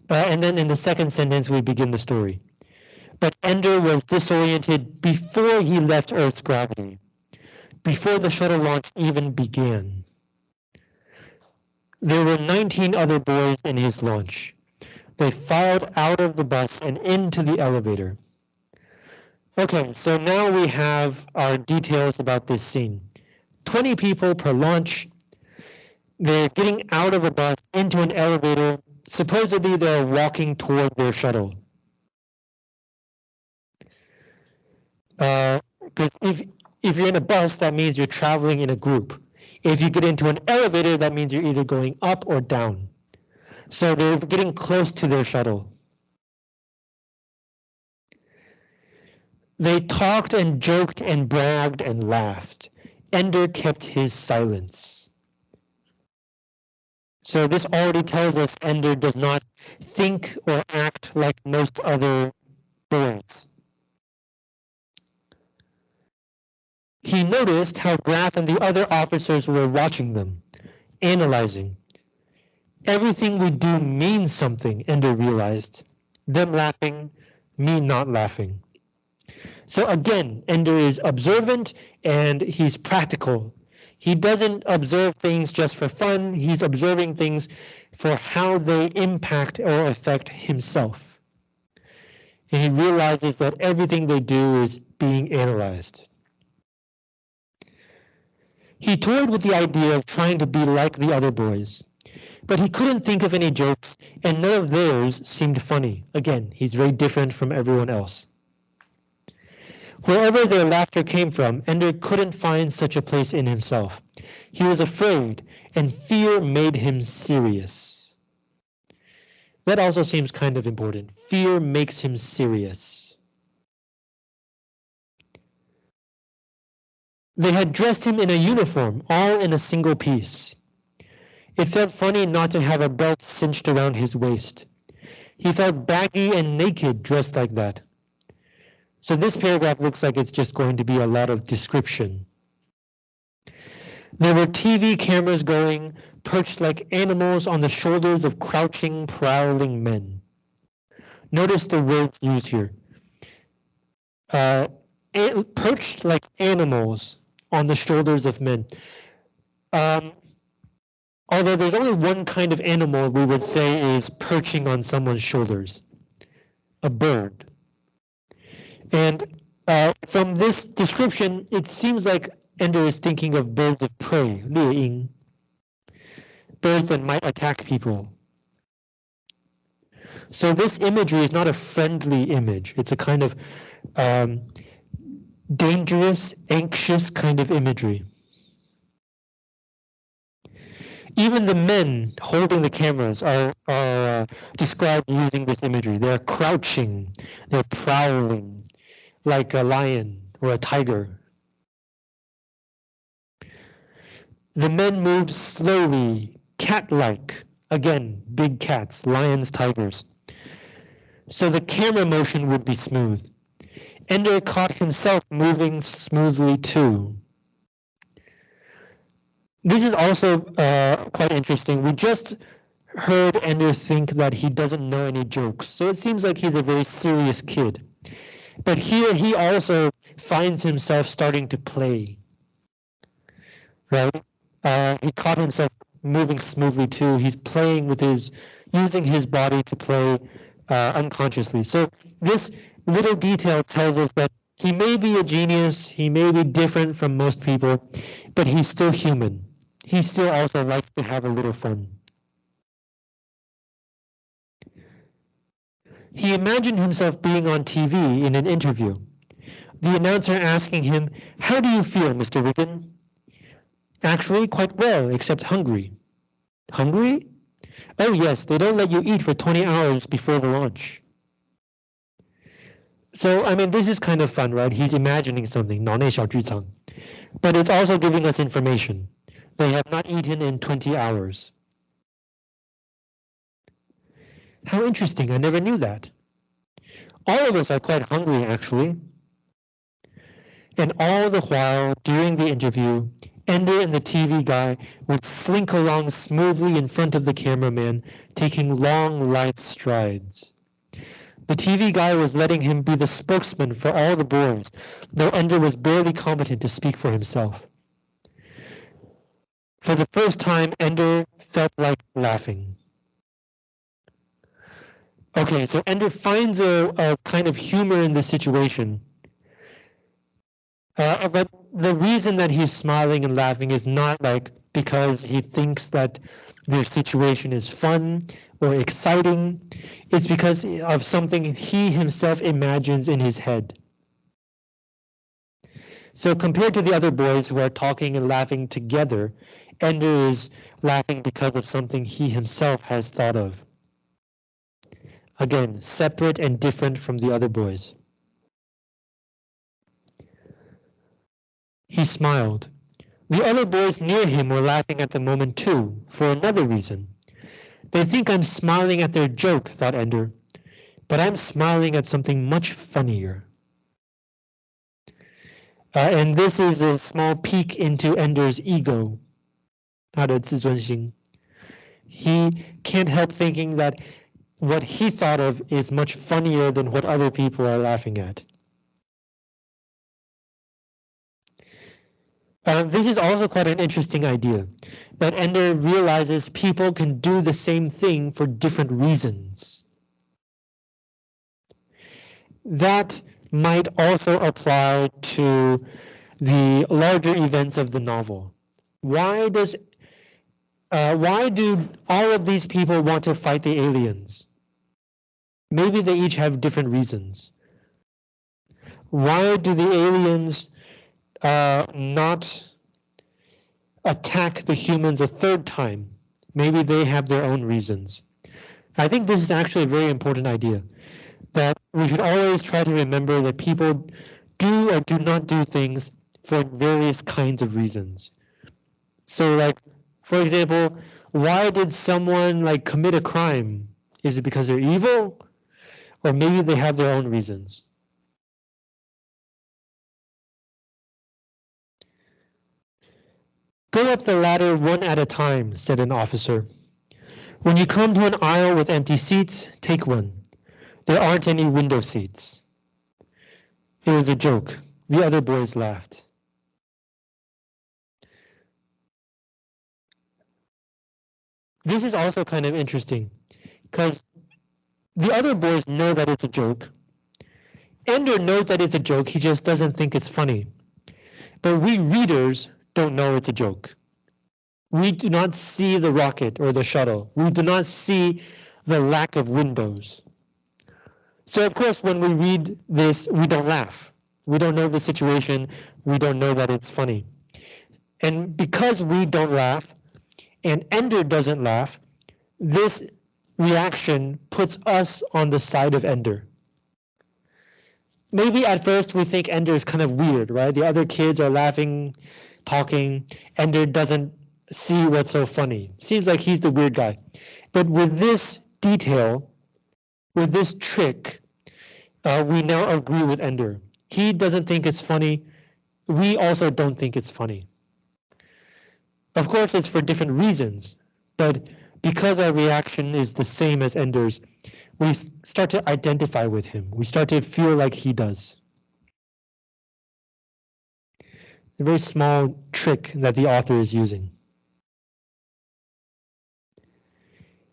Uh, and then in the second sentence, we begin the story. But Ender was disoriented before he left Earth's gravity, before the shuttle launch even began. There were 19 other boys in his launch. They filed out of the bus and into the elevator. Okay, so now we have our details about this scene. 20 people per launch. They're getting out of a bus into an elevator. Supposedly they're walking toward their shuttle. Because uh, if, if you're in a bus, that means you're traveling in a group. If you get into an elevator, that means you're either going up or down. So they're getting close to their shuttle. They talked and joked and bragged and laughed. Ender kept his silence. So this already tells us Ender does not think or act like most other boys. He noticed how Graff and the other officers were watching them, analyzing. Everything we do means something, Ender realized. Them laughing, me not laughing. So again, Ender is observant and he's practical. He doesn't observe things just for fun. He's observing things for how they impact or affect himself. And he realizes that everything they do is being analyzed. He toyed with the idea of trying to be like the other boys, but he couldn't think of any jokes and none of theirs seemed funny. Again, he's very different from everyone else. Wherever their laughter came from, Ender couldn't find such a place in himself. He was afraid, and fear made him serious. That also seems kind of important. Fear makes him serious. They had dressed him in a uniform, all in a single piece. It felt funny not to have a belt cinched around his waist. He felt baggy and naked dressed like that. So this paragraph looks like it's just going to be a lot of description. There were TV cameras going, perched like animals on the shoulders of crouching, prowling men. Notice the words used here. Uh, perched like animals on the shoulders of men. Um, although there's only one kind of animal we would say is perching on someone's shoulders, a bird. And uh, from this description, it seems like Ender is thinking of birds of prey, birds that might attack people. So this imagery is not a friendly image. It's a kind of um, dangerous, anxious kind of imagery. Even the men holding the cameras are, are uh, described using this imagery. They're crouching, they're prowling like a lion or a tiger. The men moved slowly, cat-like. Again, big cats, lions, tigers. So the camera motion would be smooth. Ender caught himself moving smoothly too. This is also uh, quite interesting. We just heard Ender think that he doesn't know any jokes, so it seems like he's a very serious kid. But here he also finds himself starting to play. Right? Uh, he caught himself moving smoothly too. He's playing with his, using his body to play uh, unconsciously. So this little detail tells us that he may be a genius, he may be different from most people, but he's still human. He still also likes to have a little fun. He imagined himself being on TV in an interview. The announcer asking him, How do you feel, Mr. Wiggin? Actually, quite well, except hungry. Hungry? Oh, yes, they don't let you eat for 20 hours before the launch. So, I mean, this is kind of fun, right? He's imagining something, 脑内小剧场. But it's also giving us information. They have not eaten in 20 hours. How interesting, I never knew that. All of us are quite hungry, actually. And all the while, during the interview, Ender and the TV guy would slink along smoothly in front of the cameraman, taking long, light strides. The TV guy was letting him be the spokesman for all the boys, though Ender was barely competent to speak for himself. For the first time, Ender felt like laughing. Okay, so Ender finds a, a kind of humor in the situation. Uh, but the reason that he's smiling and laughing is not like because he thinks that their situation is fun or exciting. It's because of something he himself imagines in his head. So compared to the other boys who are talking and laughing together, Ender is laughing because of something he himself has thought of. Again, separate and different from the other boys. He smiled. The other boys near him were laughing at the moment too, for another reason. They think I'm smiling at their joke, thought Ender, but I'm smiling at something much funnier. Uh, and this is a small peek into Ender's ego. Ah, he can't help thinking that what he thought of is much funnier than what other people are laughing at. Uh, this is also quite an interesting idea, that Ender realizes people can do the same thing for different reasons. That might also apply to the larger events of the novel. Why does uh, why do all of these people want to fight the aliens? Maybe they each have different reasons. Why do the aliens uh, not attack the humans a third time? Maybe they have their own reasons. I think this is actually a very important idea that we should always try to remember that people do or do not do things for various kinds of reasons. So like for example, why did someone like commit a crime? Is it because they're evil? Or maybe they have their own reasons. Go up the ladder one at a time, said an officer. When you come to an aisle with empty seats, take one. There aren't any window seats. It was a joke. The other boys laughed. this is also kind of interesting because the other boys know that it's a joke. Ender knows that it's a joke, he just doesn't think it's funny. But we readers don't know it's a joke. We do not see the rocket or the shuttle. We do not see the lack of windows. So of course, when we read this, we don't laugh. We don't know the situation. We don't know that it's funny. And because we don't laugh, and Ender doesn't laugh, this reaction puts us on the side of Ender. Maybe at first we think Ender is kind of weird, right? The other kids are laughing, talking. Ender doesn't see what's so funny. Seems like he's the weird guy. But with this detail, with this trick, uh, we now agree with Ender. He doesn't think it's funny. We also don't think it's funny. Of course, it's for different reasons, but because our reaction is the same as Ender's, we start to identify with him. We start to feel like he does. A very small trick that the author is using.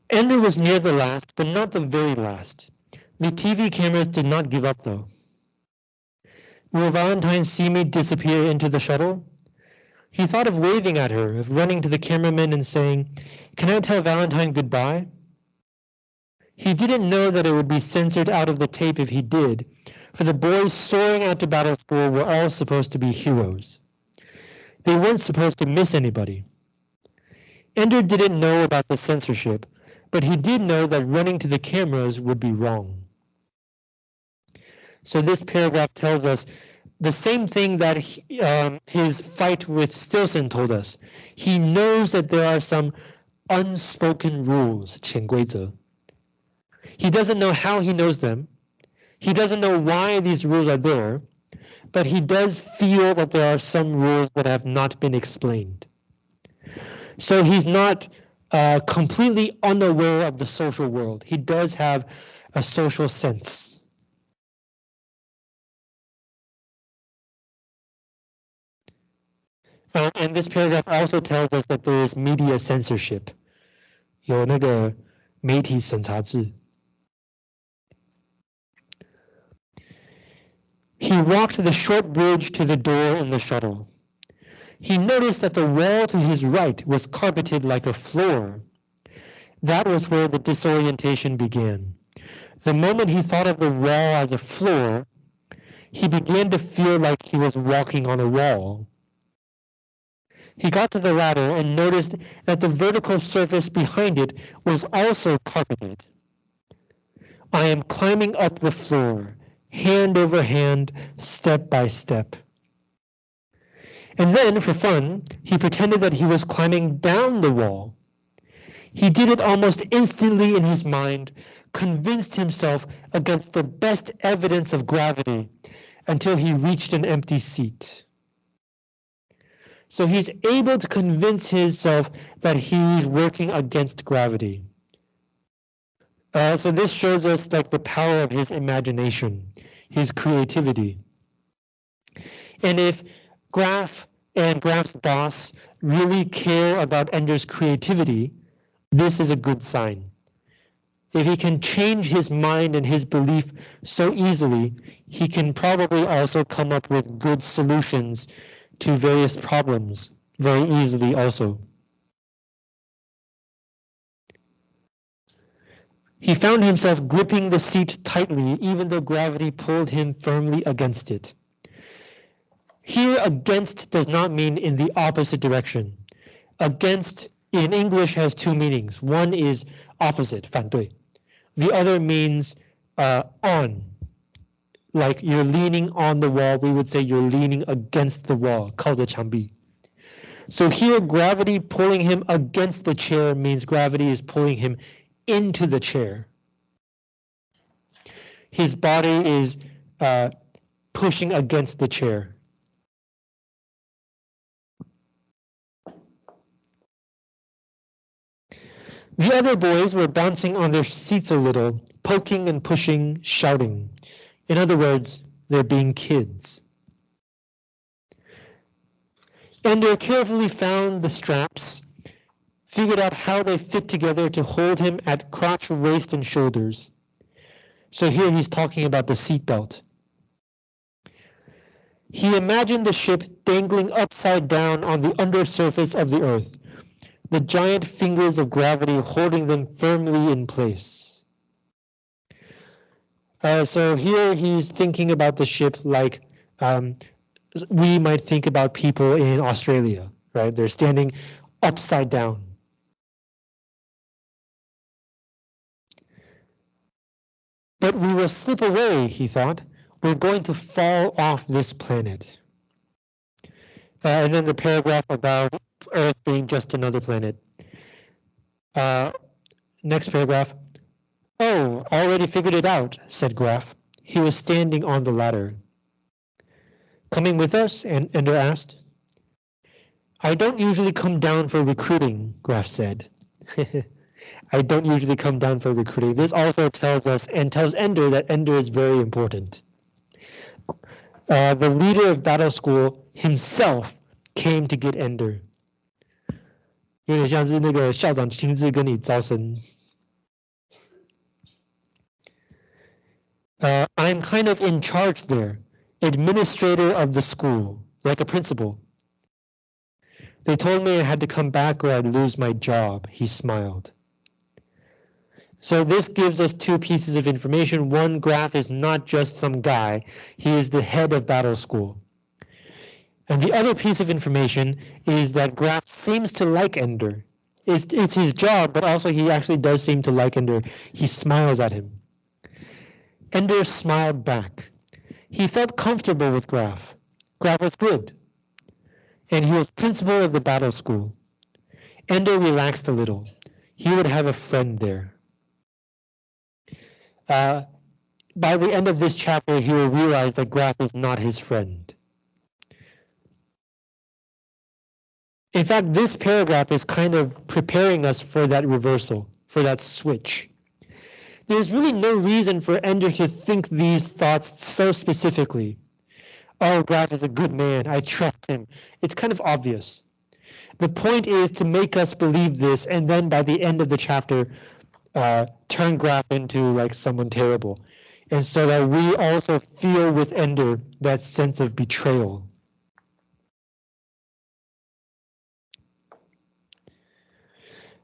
Ender was near the last, but not the very last. The TV cameras did not give up, though. Will Valentine see me disappear into the shuttle? He thought of waving at her, of running to the cameraman and saying, Can I tell Valentine goodbye? He didn't know that it would be censored out of the tape if he did, for the boys soaring out to battle school were all supposed to be heroes. They weren't supposed to miss anybody. Ender didn't know about the censorship, but he did know that running to the cameras would be wrong. So this paragraph tells us the same thing that he, um, his fight with Stilson told us. He knows that there are some unspoken rules, 潜规则. He doesn't know how he knows them. He doesn't know why these rules are there, but he does feel that there are some rules that have not been explained. So he's not uh, completely unaware of the social world. He does have a social sense. Uh, and this paragraph also tells us that there is media censorship. 有那个媒体审查制。He walked the short bridge to the door in the shuttle. He noticed that the wall to his right was carpeted like a floor. That was where the disorientation began. The moment he thought of the wall as a floor, he began to feel like he was walking on a wall. He got to the ladder and noticed that the vertical surface behind it was also carpeted. I am climbing up the floor, hand over hand, step by step. And then, for fun, he pretended that he was climbing down the wall. He did it almost instantly in his mind, convinced himself against the best evidence of gravity until he reached an empty seat. So he's able to convince himself that he's working against gravity. Uh, so this shows us like the power of his imagination, his creativity. And if Graff and Graff's boss really care about Ender's creativity, this is a good sign. If he can change his mind and his belief so easily, he can probably also come up with good solutions to various problems very easily also. He found himself gripping the seat tightly, even though gravity pulled him firmly against it. Here, against does not mean in the opposite direction. Against in English has two meanings. One is opposite, 反对. The other means uh, on, like you're leaning on the wall, we would say you're leaning against the wall, 靠着墙壁. So here gravity pulling him against the chair means gravity is pulling him into the chair. His body is uh, pushing against the chair. The other boys were bouncing on their seats a little, poking and pushing, shouting. In other words, they're being kids. Ender carefully found the straps, figured out how they fit together to hold him at crotch, waist, and shoulders. So here he's talking about the seatbelt. He imagined the ship dangling upside down on the undersurface of the Earth, the giant fingers of gravity holding them firmly in place. Uh, so here he's thinking about the ship like um, we might think about people in Australia, right? They're standing upside down. But we will slip away, he thought. We're going to fall off this planet. Uh, and then the paragraph about Earth being just another planet. Uh, next paragraph. Oh, already figured it out, said Graf. He was standing on the ladder. Coming with us? And Ender asked. I don't usually come down for recruiting, Graf said. I don't usually come down for recruiting. This also tells us and tells Ender that Ender is very important. Uh, the leader of battle school himself came to get Ender. 有点像是那个校长亲自跟你招生。 Uh, I'm kind of in charge there, administrator of the school, like a principal. They told me I had to come back or I'd lose my job, he smiled. So this gives us two pieces of information. One Graff is not just some guy, he is the head of battle school. And the other piece of information is that Graff seems to like Ender. it's, it's his job, but also he actually does seem to like Ender. He smiles at him. Ender smiled back. He felt comfortable with Graff. Graff was good. And he was principal of the battle school. Ender relaxed a little. He would have a friend there. Uh, by the end of this chapter, he will realize that Graff is not his friend. In fact, this paragraph is kind of preparing us for that reversal, for that switch. There's really no reason for Ender to think these thoughts so specifically. Oh, Graff is a good man. I trust him. It's kind of obvious. The point is to make us believe this, and then by the end of the chapter, uh, turn Graff into like someone terrible. And so that we also feel with Ender that sense of betrayal.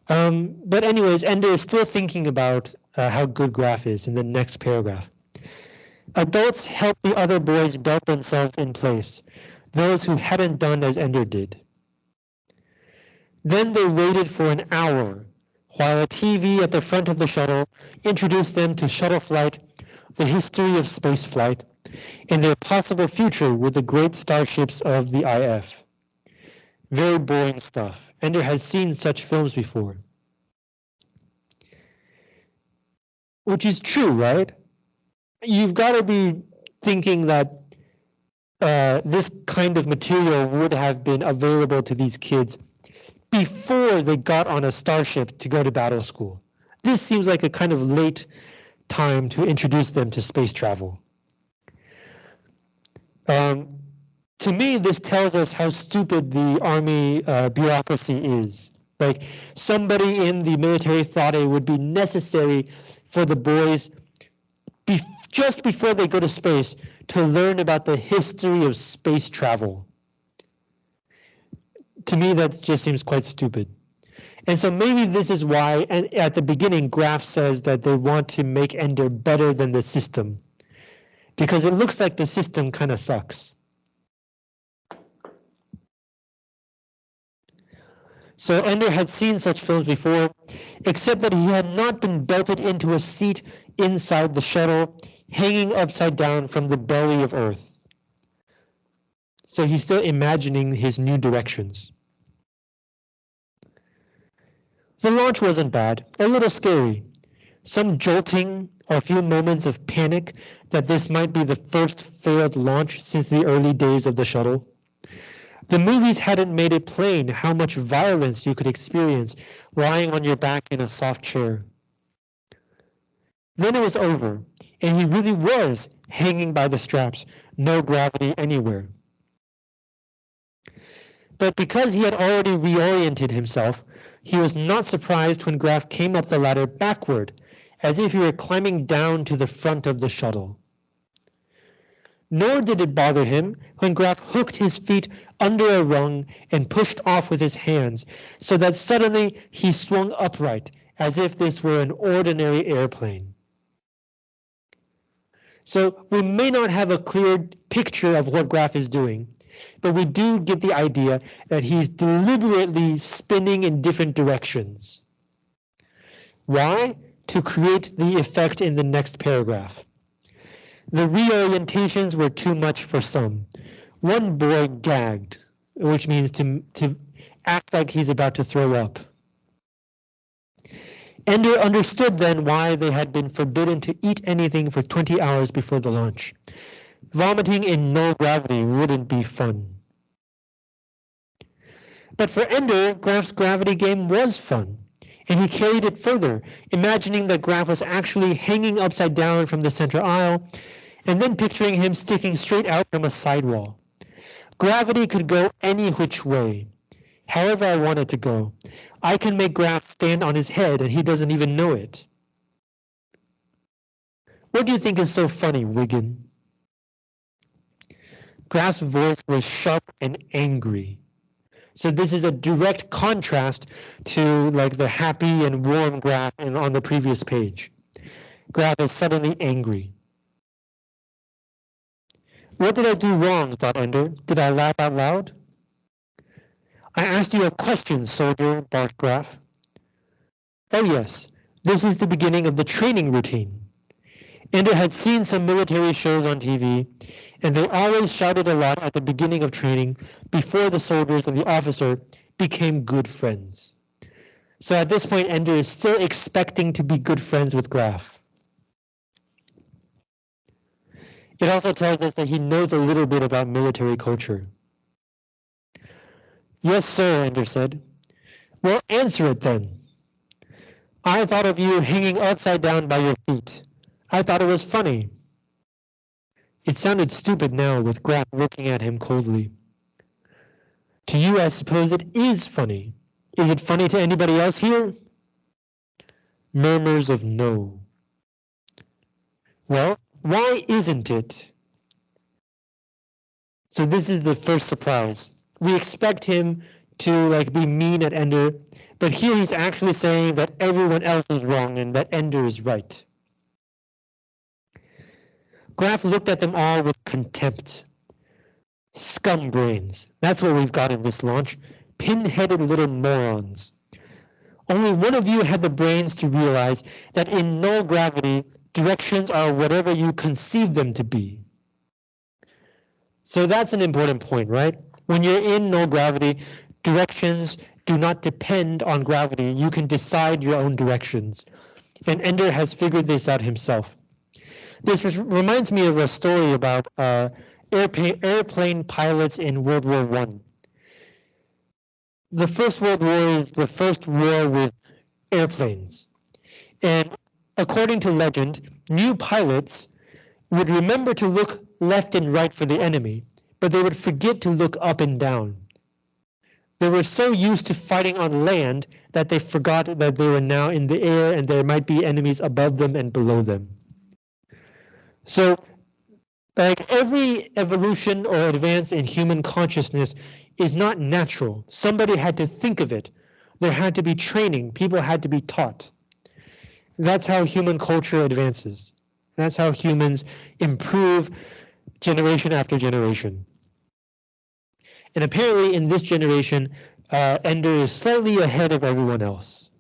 Um, but anyways, Ender is still thinking about uh, how good Graff is in the next paragraph. Adults help the other boys belt themselves in place, those who hadn't done as Ender did. Then they waited for an hour while a TV at the front of the shuttle introduced them to shuttle flight, the history of space flight, and their possible future with the great starships of the IF. Very boring stuff. Ender has seen such films before. Which is true, right? You've got to be thinking that uh, this kind of material would have been available to these kids before they got on a starship to go to battle school. This seems like a kind of late time to introduce them to space travel. Um, to me, this tells us how stupid the army uh, bureaucracy is. Like somebody in the military thought it would be necessary for the boys just before they go to space to learn about the history of space travel. To me, that just seems quite stupid. And so maybe this is why and at the beginning Graff says that they want to make Ender better than the system. Because it looks like the system kind of sucks. So Ender had seen such films before, except that he had not been belted into a seat inside the shuttle, hanging upside down from the belly of Earth. So he's still imagining his new directions. The launch wasn't bad, a little scary. Some jolting or a few moments of panic that this might be the first failed launch since the early days of the shuttle. The movies hadn't made it plain how much violence you could experience lying on your back in a soft chair. Then it was over, and he really was hanging by the straps, no gravity anywhere. But because he had already reoriented himself, he was not surprised when Graff came up the ladder backward, as if he were climbing down to the front of the shuttle. Nor did it bother him when Graff hooked his feet under a rung and pushed off with his hands, so that suddenly he swung upright as if this were an ordinary airplane. So we may not have a clear picture of what Graff is doing, but we do get the idea that he's deliberately spinning in different directions. Why? To create the effect in the next paragraph. The reorientations were too much for some. One boy gagged, which means to, to act like he's about to throw up. Ender understood then why they had been forbidden to eat anything for 20 hours before the launch. Vomiting in null gravity wouldn't be fun. But for Ender, Graff's gravity game was fun, and he carried it further, imagining that Graff was actually hanging upside down from the center aisle and then picturing him sticking straight out from a sidewall. Gravity could go any which way, however I want it to go. I can make Graff stand on his head and he doesn't even know it. What do you think is so funny, Wiggin? Graff's voice was sharp and angry. So this is a direct contrast to like the happy and warm Graff on the previous page. Graff is suddenly angry. What did I do wrong, thought Ender. Did I laugh out loud? I asked you a question, soldier, barked Graff. Oh yes, this is the beginning of the training routine. Ender had seen some military shows on TV, and they always shouted a lot at the beginning of training before the soldiers and the officer became good friends. So at this point, Ender is still expecting to be good friends with Graff. It also tells us that he knows a little bit about military culture. Yes, sir, Anders said. Well, answer it then. I thought of you hanging upside down by your feet. I thought it was funny. It sounded stupid now with Graff looking at him coldly. To you, I suppose it is funny. Is it funny to anybody else here? Murmurs of no. Well, why isn't it? So this is the first surprise. We expect him to like be mean at Ender, but here he's actually saying that everyone else is wrong and that Ender is right. Graff looked at them all with contempt. Scum brains. That's what we've got in this launch. Pin-headed little morons. Only one of you had the brains to realize that in null gravity, directions are whatever you conceive them to be. So that's an important point, right? When you're in no gravity, directions do not depend on gravity. You can decide your own directions. And Ender has figured this out himself. This reminds me of a story about uh, airplane, airplane pilots in World War One. The First World War is the first war with airplanes. And according to legend, new pilots would remember to look left and right for the enemy, but they would forget to look up and down. They were so used to fighting on land that they forgot that they were now in the air and there might be enemies above them and below them. So like every evolution or advance in human consciousness is not natural. Somebody had to think of it. There had to be training. People had to be taught. That's how human culture advances. That's how humans improve generation after generation. And apparently in this generation, uh, Ender is slightly ahead of everyone else.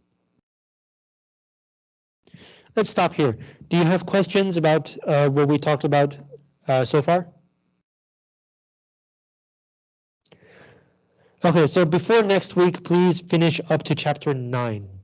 Let's stop here. Do you have questions about uh, what we talked about uh, so far? Okay, so before next week, please finish up to chapter nine.